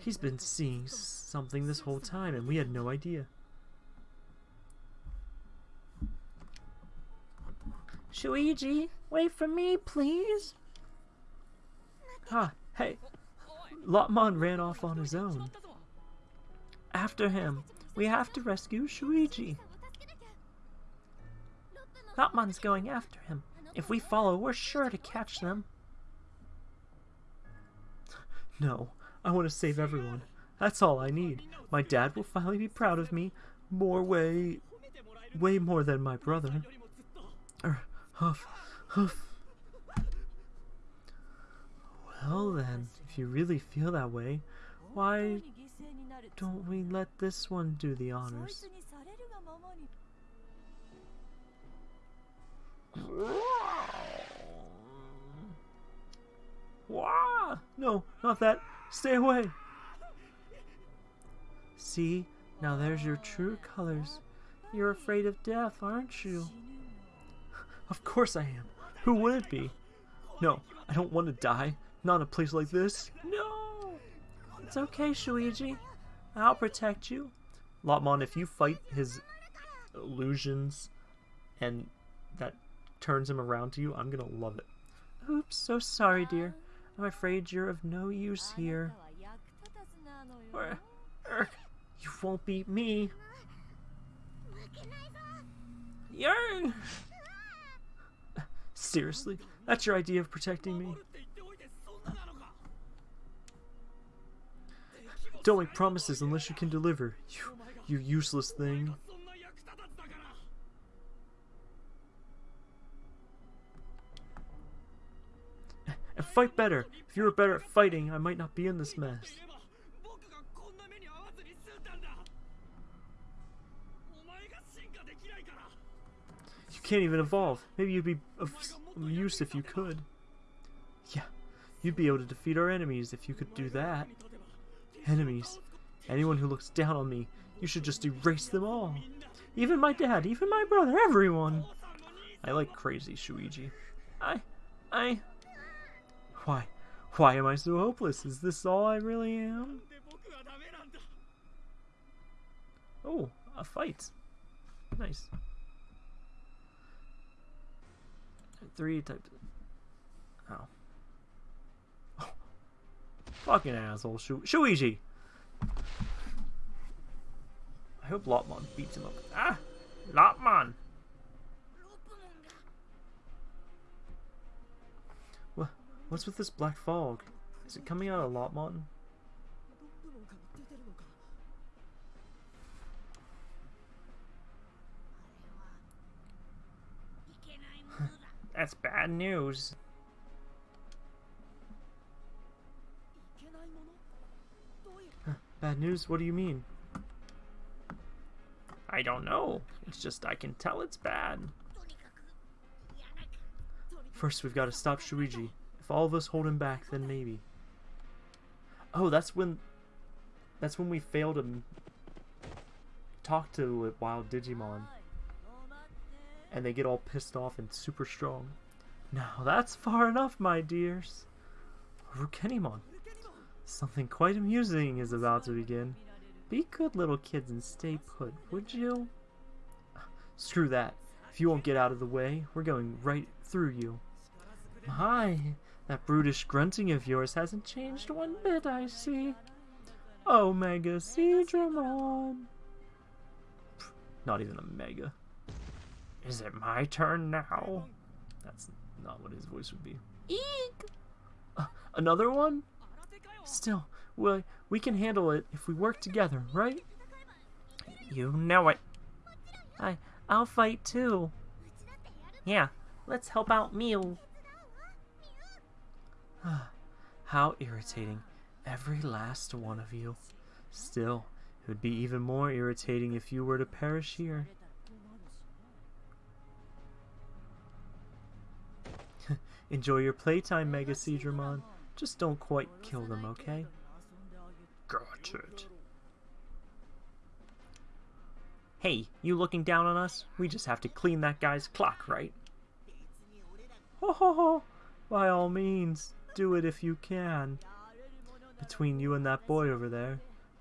He's been seeing something this whole time and we had no idea. Shuji, wait for me, please. Ah, hey. Lopmon ran off on his own after him. We have to rescue Shuichi. Hatman's going after him. If we follow, we're sure to catch them. No, I want to save everyone. That's all I need. My dad will finally be proud of me. More way... way more than my brother. Er, huff, huff. Well then, if you really feel that way, why don't we let this one do the honors? Wah! No, not that. Stay away. See, now there's your true colors. You're afraid of death, aren't you? of course I am. Who would it be? No, I don't want to die. Not in a place like this. No! It's okay, Shuji. I'll protect you. Lopmon. if you fight his illusions and that turns him around to you, I'm gonna love it. Oops, so sorry, dear. I'm afraid you're of no use here. Or, er, you won't beat me. Yearn! Seriously, that's your idea of protecting me? Don't make promises unless you can deliver, you, you useless thing. And fight better! If you were better at fighting, I might not be in this mess. You can't even evolve. Maybe you'd be of use if you could. Yeah, you'd be able to defeat our enemies if you could do that enemies. Anyone who looks down on me, you should just erase them all. Even my dad, even my brother, everyone. I like crazy Shuji. I, I... Why, why am I so hopeless? Is this all I really am? Oh, a fight. Nice. Three types. Fucking asshole, Shu Shuji. I hope Lopmon beats him up. Ah! Lopmon! What, what's with this black fog? Is it coming out of Lopmon? That's bad news. Bad news? What do you mean? I don't know. It's just I can tell it's bad. First, we've got to stop Shuji. If all of us hold him back, then maybe. Oh, that's when... That's when we fail to talk to wild Digimon. And they get all pissed off and super strong. Now that's far enough, my dears. Arukenimon. Something quite amusing is about to begin. Be good little kids and stay put, would you? Screw that. If you won't get out of the way, we're going right through you. My, that brutish grunting of yours hasn't changed one bit, I see. Omega Mega Seadramon. Not even a Mega. Is it my turn now? That's not what his voice would be. Eek! Uh, another one? Still, we, we can handle it if we work together, right? You know it. I, I'll fight too. Yeah, let's help out Miu. How irritating. Every last one of you. Still, it would be even more irritating if you were to perish here. Enjoy your playtime, Mega Seadramon. Just don't quite kill them, okay? Got it. Hey, you looking down on us? We just have to clean that guy's clock, right? Ho ho ho! By all means, do it if you can. Between you and that boy over there,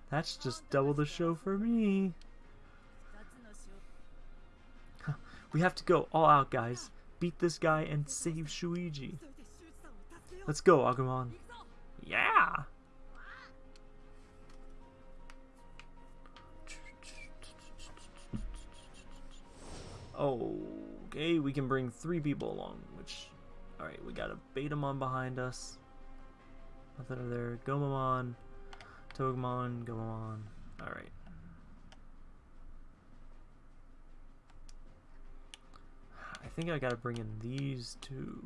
that's just double the show for me. We have to go all out, guys. Beat this guy and save Shuji. Let's go, Agumon. Yeah. Okay, we can bring three people along, which... Alright, we got a Betamon behind us. Nothing over there. Gomamon, Togemon, Gomamon. Alright. I think I gotta bring in these two.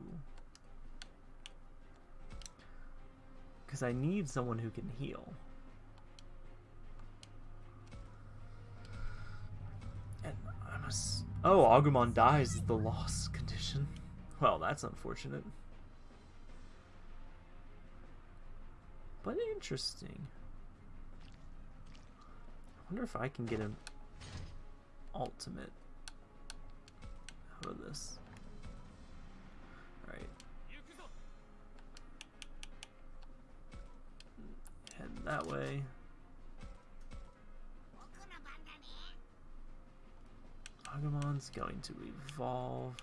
Because I need someone who can heal. And I'm a s- Oh, Agumon dies is the loss condition. Well, that's unfortunate. But interesting. I wonder if I can get an ultimate out of this. that way. Agumon's going to evolve.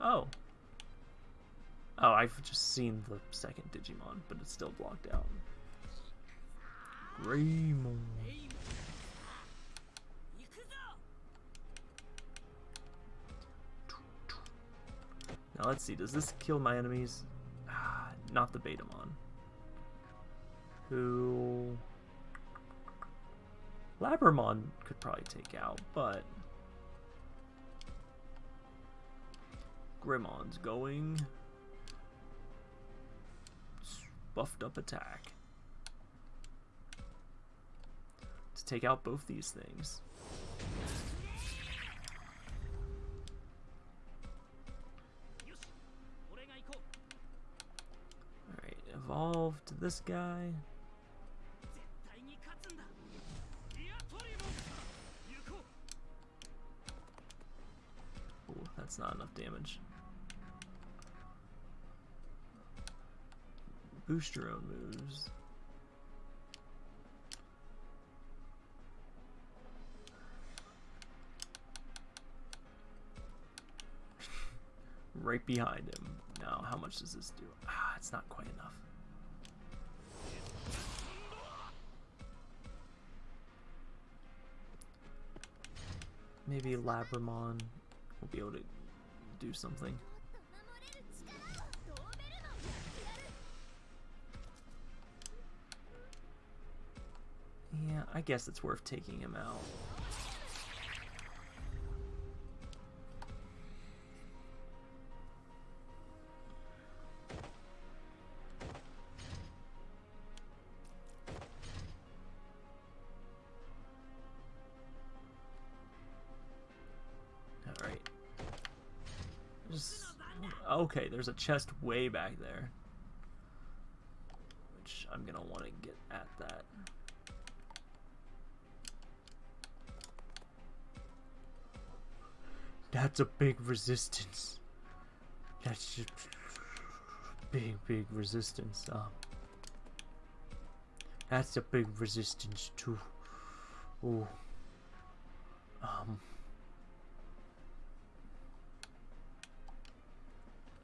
Oh. Oh, I've just seen the second Digimon, but it's still blocked out. Greymon. Now let's see, does this kill my enemies? Ah, not the Betamon who Labramon could probably take out, but Greymon's going. Buffed up attack. To take out both these things. Alright, evolve to this guy. That's not enough damage. Boost your own moves. right behind him. Now, how much does this do? Ah, it's not quite enough. Maybe Labramon will be able to do something. Yeah, I guess it's worth taking him out. Okay, there's a chest way back there. Which I'm gonna want to get at that. That's a big resistance. That's just big, big resistance. Um, that's a big resistance too. Ooh. Um.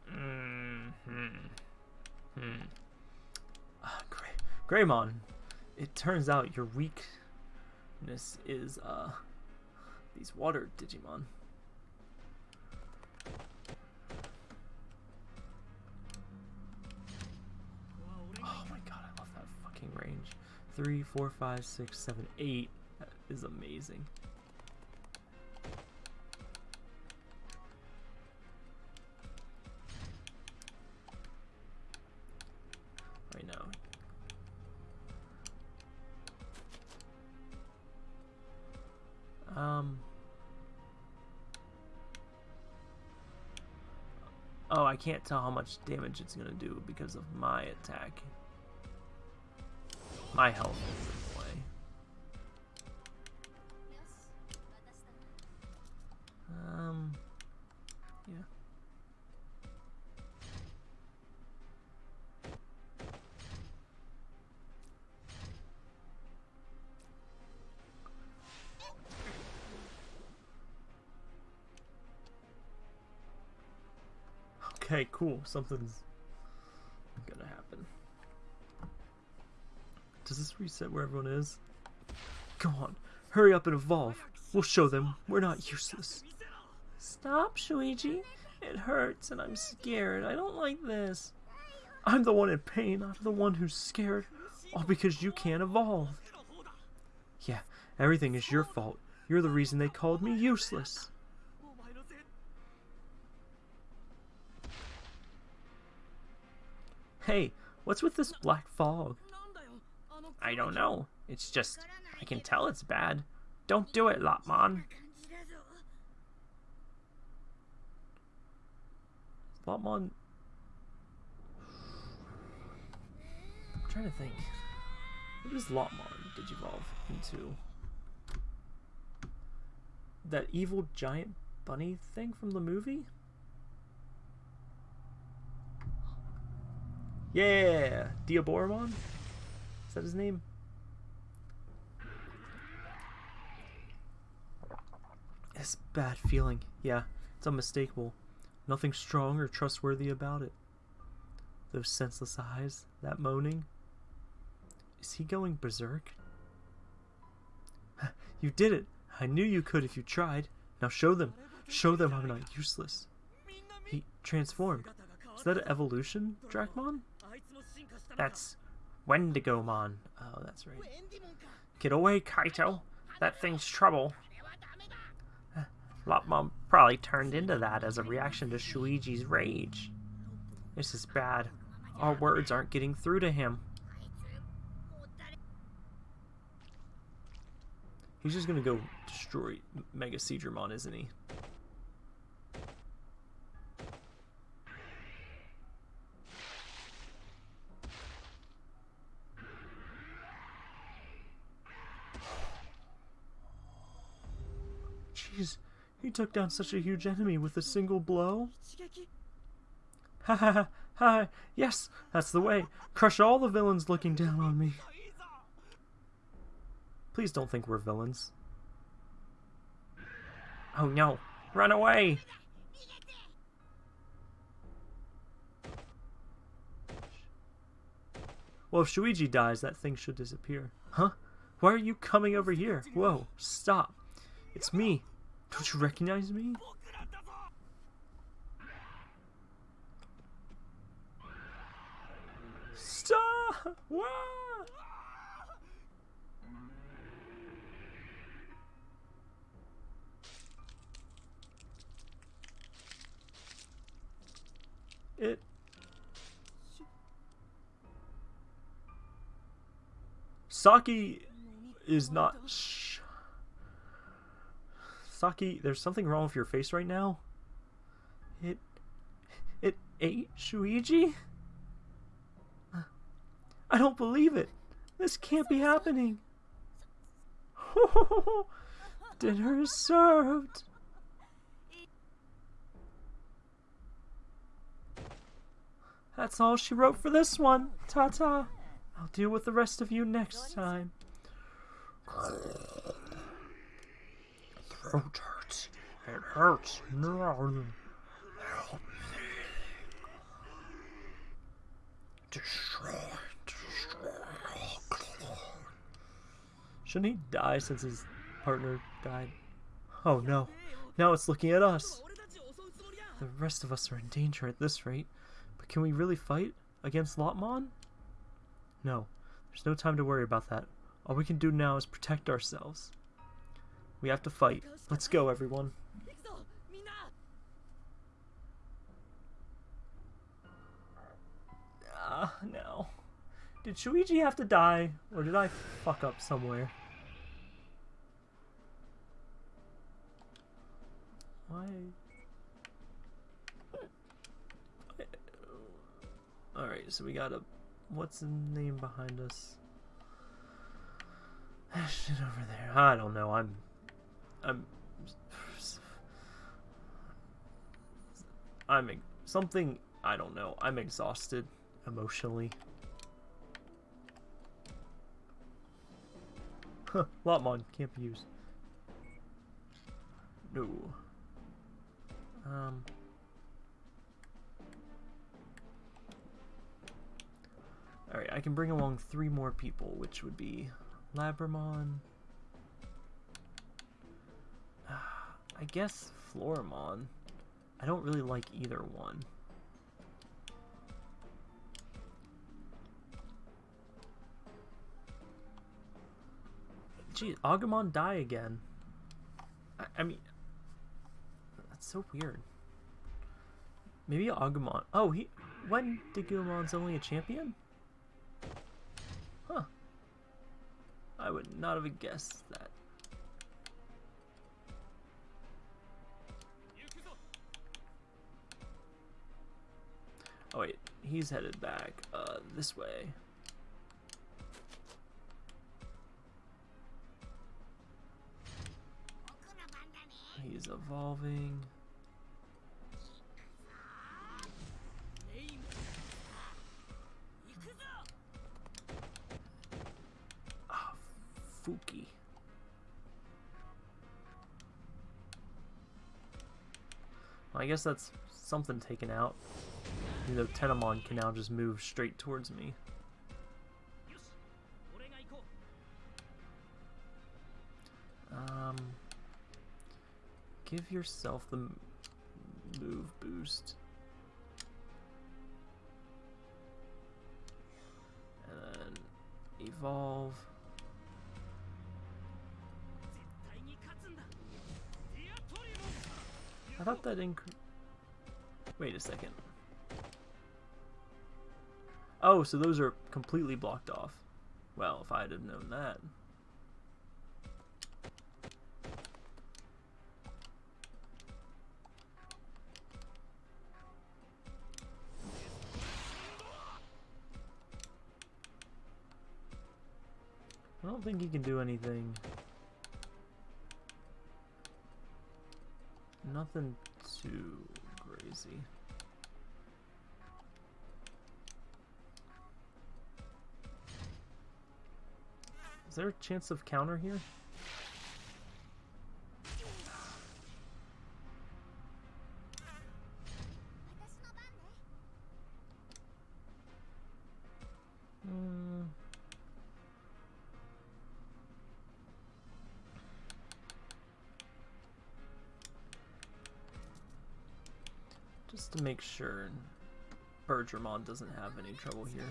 Hmm. Hmm. Gray, Greymon. It turns out your weakness is uh these water Digimon. Oh my god, I love that fucking range. Three, four, five, six, seven, eight. That is amazing. Can't tell how much damage it's gonna do because of my attack. My health Something's gonna happen. Does this reset where everyone is? Come on, hurry up and evolve. We'll show them we're not useless. Stop, Shuji. It hurts and I'm scared. I don't like this. I'm the one in pain. I'm the one who's scared. All because you can't evolve. Yeah, everything is your fault. You're the reason they called me useless. Hey, what's with this black fog? I don't know. It's just, I can tell it's bad. Don't do it, Lopmon. Lopmon... I'm trying to think. What does Lopmon digivolve into? That evil giant bunny thing from the movie? Yeah! Diaboromon? Is that his name? It's bad feeling. Yeah, it's unmistakable. Nothing strong or trustworthy about it. Those senseless eyes, that moaning. Is he going berserk? you did it! I knew you could if you tried. Now show them. Show them I'm not useless. He transformed. Is that an evolution, Drakmon? That's Wendigomon. Oh, that's right. Get away, Kaito. That thing's trouble. Lopmon probably turned into that as a reaction to Shuji's rage. This is bad. Our words aren't getting through to him. He's just gonna go destroy Mega Seadramon, isn't he? Jeez, took down such a huge enemy with a single blow. Ha ha ha ha! Yes, that's the way. Crush all the villains looking down on me. Please don't think we're villains. Oh no, run away! Well, if Shuji dies, that thing should disappear. Huh? Why are you coming over here? Whoa, stop. It's me, don't you recognize me? Stop! It Saki is not Saki, there's something wrong with your face right now. It. It ate Shuji? I don't believe it. This can't be happening. Dinner is served. That's all she wrote for this one. Ta ta. I'll deal with the rest of you next time throat hurts. It hurts. No. Help me. Destroy, destroy all clone. Shouldn't he die since his partner died? Oh no. Now it's looking at us. The rest of us are in danger at this rate. But can we really fight against Lopmon? No. There's no time to worry about that. All we can do now is protect ourselves. We have to fight. Let's go, everyone. Ah, uh, no. Did Shuji have to die, or did I fuck up somewhere? Why? Alright, so we got a... What's the name behind us? That shit over there. I don't know, I'm I'm. I'm. Something. I don't know. I'm exhausted emotionally. Huh, Lopmon can't be used. No. Um. Alright, I can bring along three more people, which would be Labramon. I guess Floramon. I don't really like either one. Gee, Agumon die again. I, I mean, that's so weird. Maybe Agumon. Oh, he. When did Gumon's only a champion? Huh. I would not have guessed that. Oh wait, he's headed back uh, this way. He's evolving. Ah, Fuki. Well, I guess that's something taken out the Tenemon can now just move straight towards me. Um, give yourself the move boost. And evolve. I thought that increased... Wait a second. Oh, so those are completely blocked off. Well, if I'd have known that. I don't think he can do anything. Nothing too crazy. Is there a chance of counter here? Hmm. Just to make sure Bergermon doesn't have any trouble here.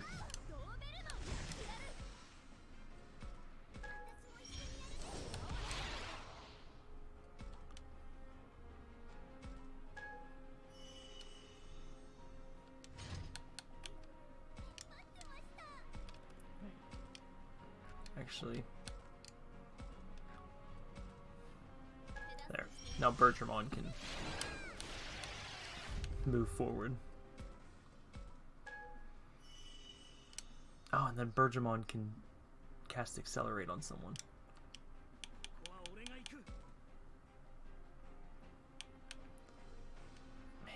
actually. There. Now Bertramon can move forward. Oh, and then Bergermon can cast Accelerate on someone. Man.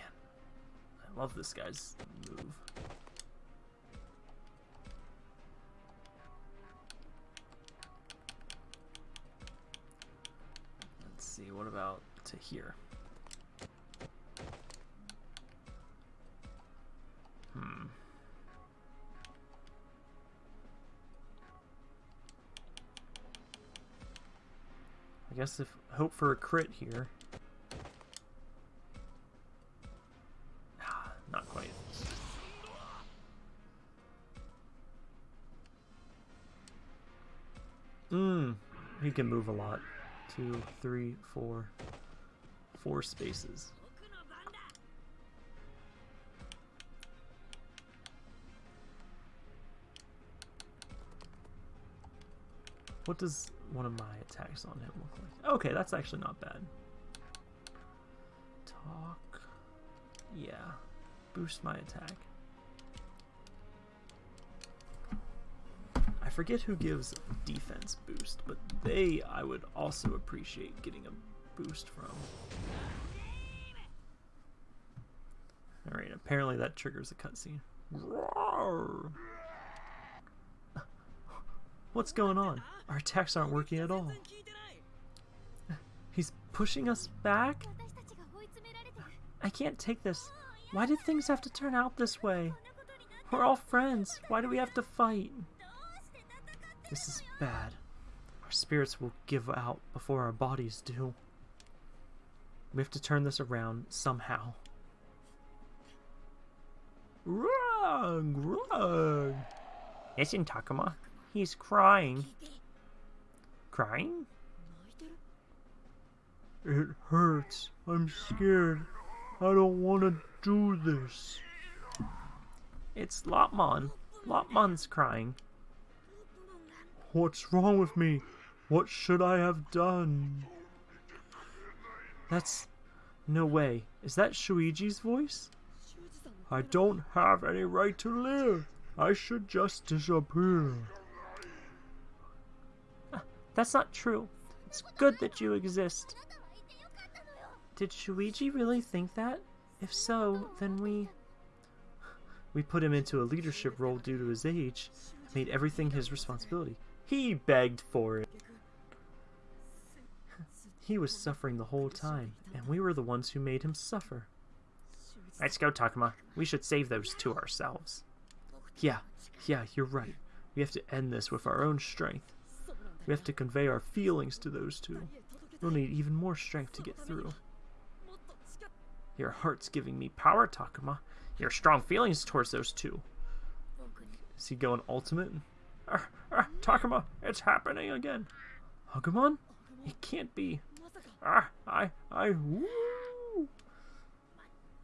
I love this guy's move. guess if hope for a crit here. Ah, not quite. Mmm. He can move a lot. Two, three, four, four spaces. What does one of my attacks on him look like? Okay, that's actually not bad. Talk. Yeah. Boost my attack. I forget who gives defense boost, but they I would also appreciate getting a boost from. Alright, apparently that triggers a cutscene. What's going on? Our attacks aren't working at all. He's pushing us back? I can't take this. Why did things have to turn out this way? We're all friends. Why do we have to fight? This is bad. Our spirits will give out before our bodies do. We have to turn this around somehow. Wrong! Wrong! Listen, Takuma. He's crying. Crying? It hurts. I'm scared. I don't want to do this. It's Lopmon. Lopmon's crying. What's wrong with me? What should I have done? That's... No way. Is that Shuji's voice? I don't have any right to live. I should just disappear. That's not true. It's good that you exist. Did Shuji really think that? If so, then we... We put him into a leadership role due to his age, made everything his responsibility. He begged for it. He was suffering the whole time, and we were the ones who made him suffer. Let's go, Takuma. We should save those two ourselves. Yeah, yeah, you're right. We have to end this with our own strength. We have to convey our feelings to those two. We'll need even more strength to get through. Your heart's giving me power, Takuma. Your strong feelings towards those two. Is he going ultimate? Ah, ah, Takuma, it's happening again. Agumon? It can't be. Ah, I, I, woo.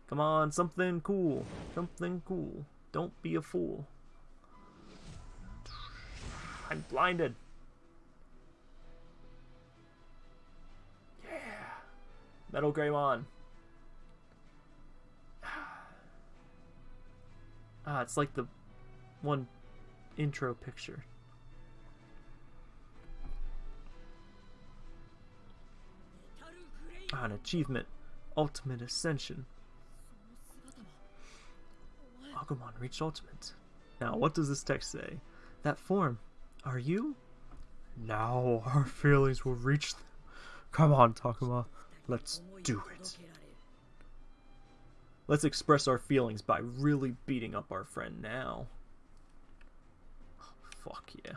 Come on, something cool. Something cool. Don't be a fool. I'm blinded. Metal Greymon. Ah, it's like the one intro picture. Ah, an achievement. Ultimate Ascension. Agumon reached Ultimate. Now, what does this text say? That form. Are you? Now our feelings will reach. th- Come on, Takuma. Let's do it. Let's express our feelings by really beating up our friend now. Fuck yeah.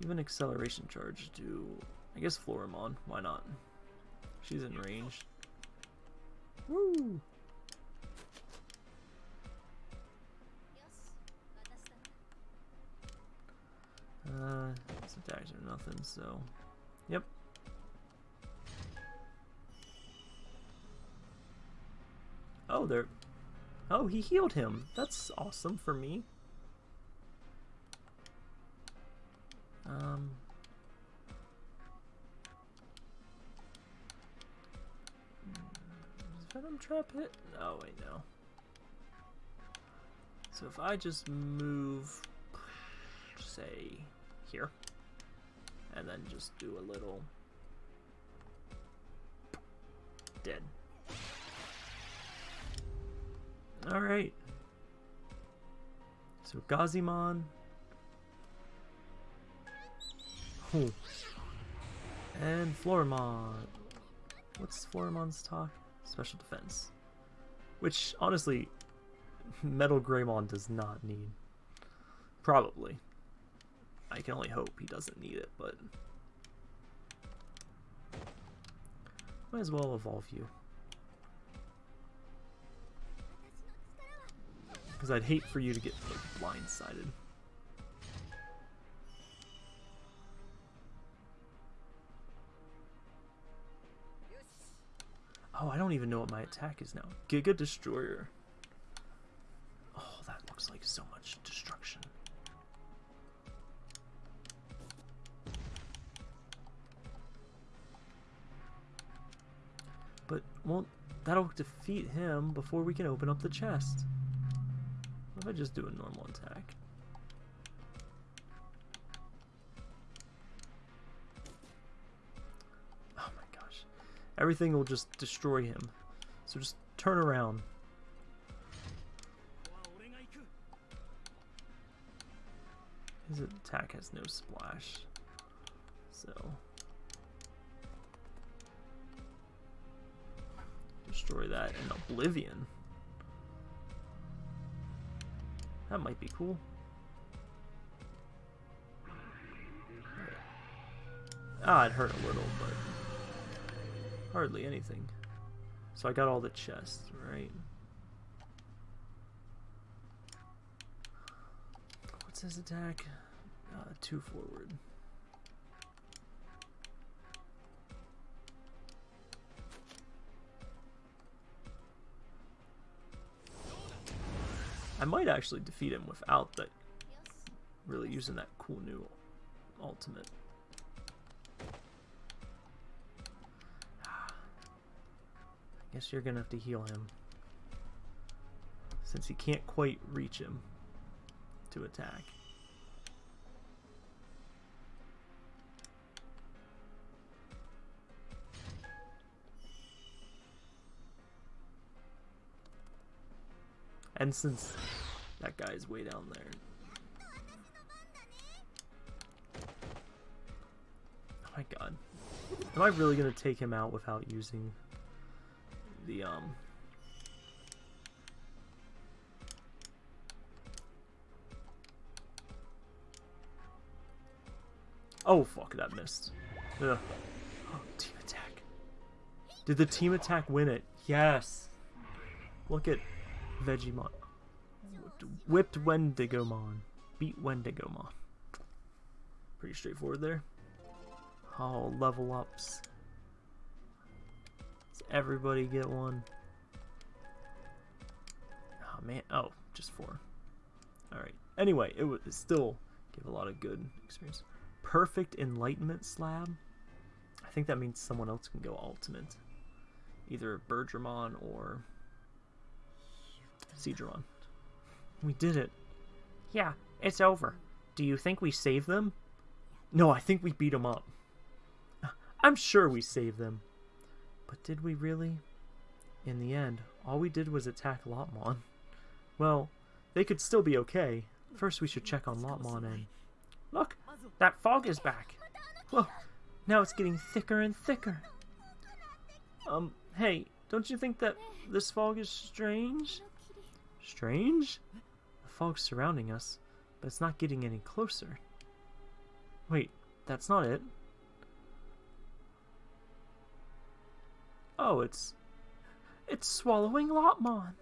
Give an acceleration charge to, I guess, Floramon. Why not? She's in range. Woo! Uh, his attacks are nothing, so. Yep. Oh, they're. Oh, he healed him. That's awesome for me. Um. Venom Trap hit? Oh, wait, no. So if I just move, say, here, and then just do a little dead. All right. So Gazimon. Oh. And Floramon. What's Floramon's talk? Special defense. Which, honestly, Metal Greymon does not need. Probably. I can only hope he doesn't need it, but... Might as well evolve you. Because I'd hate for you to get like, blindsided. Oh, I don't even know what my attack is now. Giga Destroyer. Oh, that looks like so much destruction. Won't that'll defeat him before we can open up the chest? What if I just do a normal attack? Oh my gosh. Everything will just destroy him. So just turn around. His attack has no splash. So. Destroy that in Oblivion. That might be cool. Ah, it hurt a little, but hardly anything. So I got all the chests, right? What's his attack? Uh, two forward. I might actually defeat him without that really using that cool new ultimate. I guess you're gonna have to heal him. Since he can't quite reach him to attack. And since that guy's way down there. Oh my god. Am I really gonna take him out without using the um Oh fuck that missed. Ugh. Team attack. Did the team attack win it? Yes. Look at Vegemon. Whipped Wendigomon. Beat Wendigomon. Pretty straightforward there. Oh, level ups. Is everybody get one? Oh man, oh, just four. Alright. Anyway, it it still gave a lot of good experience. Perfect Enlightenment Slab. I think that means someone else can go Ultimate. Either Bergermon or Seadramon. We did it. Yeah, it's over. Do you think we saved them? No, I think we beat them up. I'm sure we saved them. But did we really? In the end, all we did was attack Lopmon. Well, they could still be okay. First, we should check on Lopmon and... Look, that fog is back. Whoa, now it's getting thicker and thicker. Um, hey, don't you think that this fog is strange? Strange? The fog's surrounding us, but it's not getting any closer. Wait, that's not it. Oh, it's... It's swallowing Lopmon.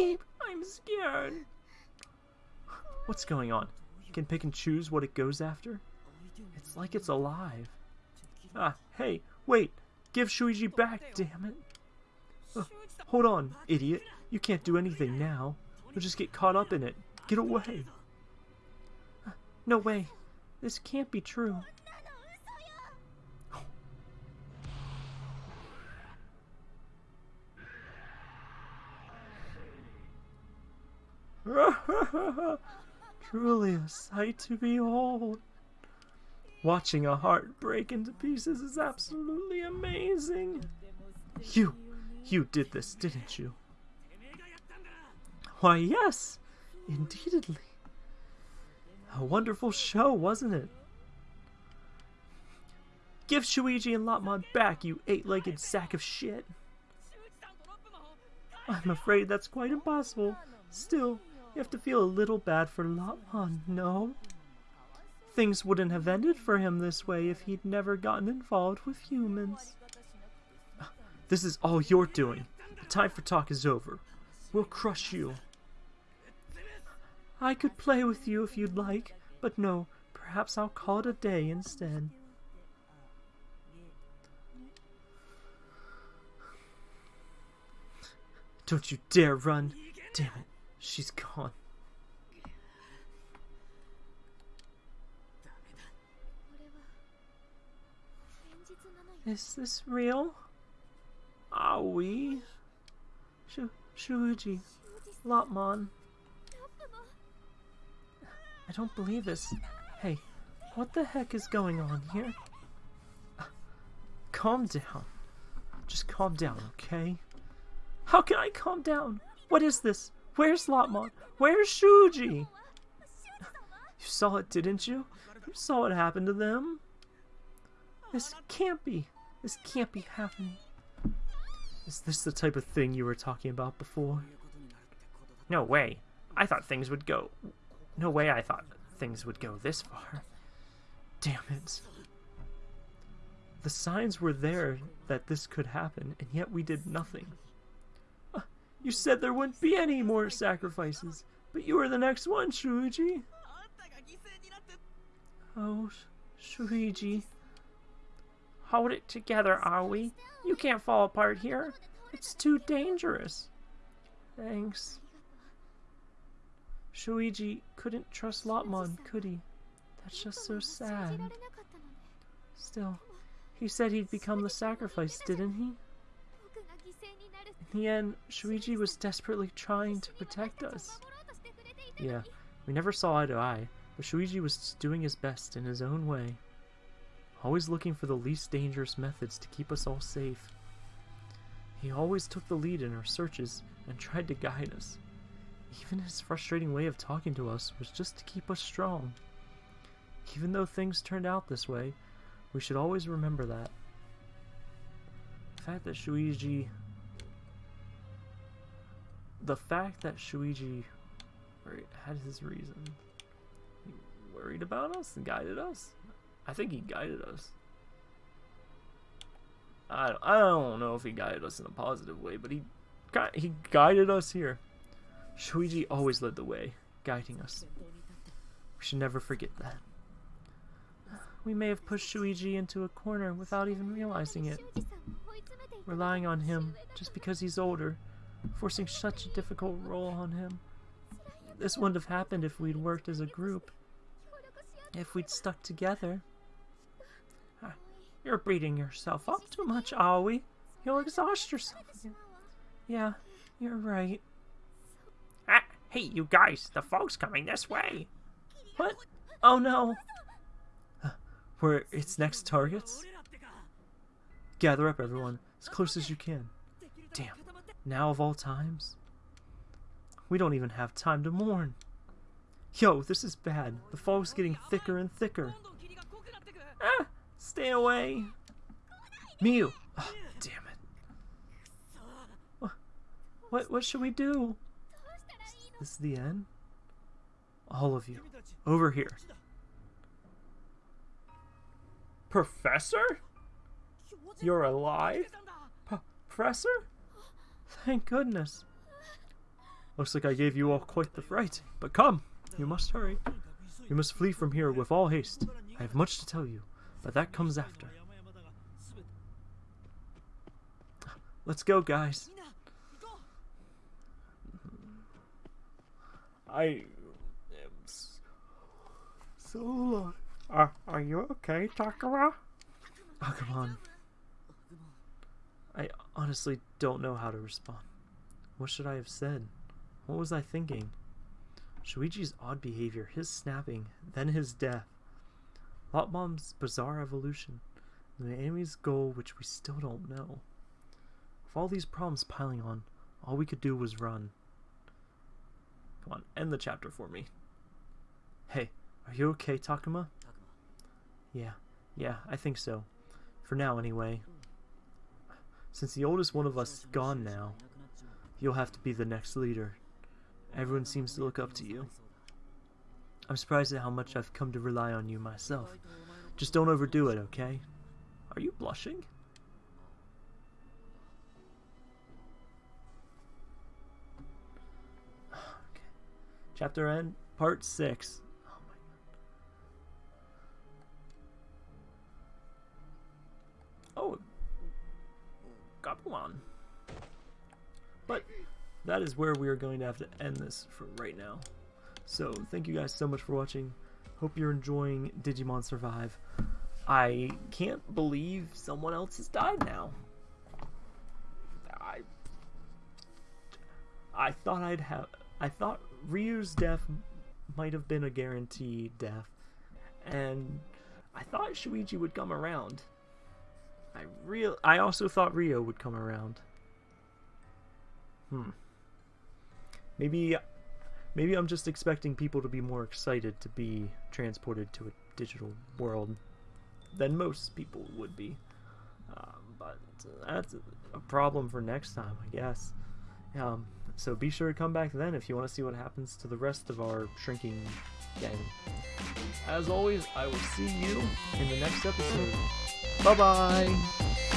Eep, I'm scared. What's going on? Can pick and choose what it goes after? It's like it's alive. Ah, hey, wait! Give Shuji back, damn it! Uh, hold on, idiot. You can't do anything now. You'll just get caught up in it. Get away! No way. This can't be true. Truly a sight to behold. Watching a heart break into pieces is absolutely amazing. You, you did this, didn't you? Why, yes, indeedly. A wonderful show, wasn't it? Give Shuji and Lopmon back, you eight-legged sack of shit. I'm afraid that's quite impossible. Still, you have to feel a little bad for Lopmon, no? Things wouldn't have ended for him this way if he'd never gotten involved with humans. This is all you're doing. The time for talk is over. We'll crush you. I could play with you if you'd like, but no, perhaps I'll call it a day instead. Don't you dare run! Damn it, she's gone. Is this real? Are we? Shu Shuji, Lopmon. Don't believe this. Hey, what the heck is going on here? Calm down. Just calm down, okay? How can I calm down? What is this? Where's Lopmon? Where's Shuji? You saw it, didn't you? You saw what happened to them. This can't be. This can't be happening. Is this the type of thing you were talking about before? No way. I thought things would go. No way I thought things would go this far. Damn it. The signs were there that this could happen, and yet we did nothing. Uh, you said there wouldn't be any more sacrifices, but you were the next one, Shuji. Oh, Shuji. Hold it together, Aoi. You can't fall apart here. It's too dangerous. Thanks. Shuji couldn't trust Lopmon, could he? That's just so sad. Still, he said he'd become the sacrifice, didn't he? In the end, Shuji was desperately trying to protect us. Yeah, we never saw eye to eye, but Shuji was doing his best in his own way always looking for the least dangerous methods to keep us all safe. He always took the lead in our searches and tried to guide us. Even his frustrating way of talking to us was just to keep us strong. Even though things turned out this way, we should always remember that. The fact that Shuji... The fact that Shuji had his reason. He worried about us and guided us. I think he guided us. I, I don't know if he guided us in a positive way, but he he guided us here. Shuji always led the way, guiding us. We should never forget that. We may have pushed Shuji into a corner without even realizing it. relying on him just because he's older, forcing such a difficult role on him. This wouldn't have happened if we'd worked as a group, if we'd stuck together. Ah, You're beating yourself up too much, Aoi. You'll exhaust yourself. Yeah, you're right. Hey, you guys, the fog's coming this way. What? Oh no! We're its next targets? Gather up, everyone, as close as you can. Damn, now of all times? We don't even have time to mourn. Yo, this is bad. The fog's getting thicker and thicker. Ah, stay away. Miu! Ah, damn it. Wha- What, what should we do? This is the end? All of you, over here. Professor? You're alive? P- Professor? Thank goodness. Looks like I gave you all quite the fright. But come, you must hurry. You must flee from here with all haste. I have much to tell you, but that comes after. Let's go, guys. I am so alive. Are, are you okay, Takara? Oh, come on. I honestly don't know how to respond. What should I have said? What was I thinking? Shuji's odd behavior, his snapping, then his death. Lopmon's bizarre evolution, and the enemy's goal which we still don't know. With all these problems piling on, all we could do was run. Come on, end the chapter for me. Hey, are you okay, Takuma? Yeah, yeah, I think so. For now, anyway. Since the oldest one of us is gone now, you'll have to be the next leader. Everyone seems to look up to you. I'm surprised at how much I've come to rely on you myself. Just don't overdo it, okay? Are you blushing? Chapter end, part 6. Oh my god. Oh. But that is where we are going to have to end this for right now. So thank you guys so much for watching. Hope you're enjoying Digimon Survive. I can't believe someone else has died now. I I thought I'd have I thought Ryu's death might have been a guaranteed death. And I thought Shuji would come around. I real I also thought Rio would come around. Hmm. Maybe maybe I'm just expecting people to be more excited to be transported to a digital world than most people would be. Um, but that's a problem for next time, I guess. Um, so be sure to come back then if you want to see what happens to the rest of our shrinking gang. As always, I will see you in the next episode. Bye bye!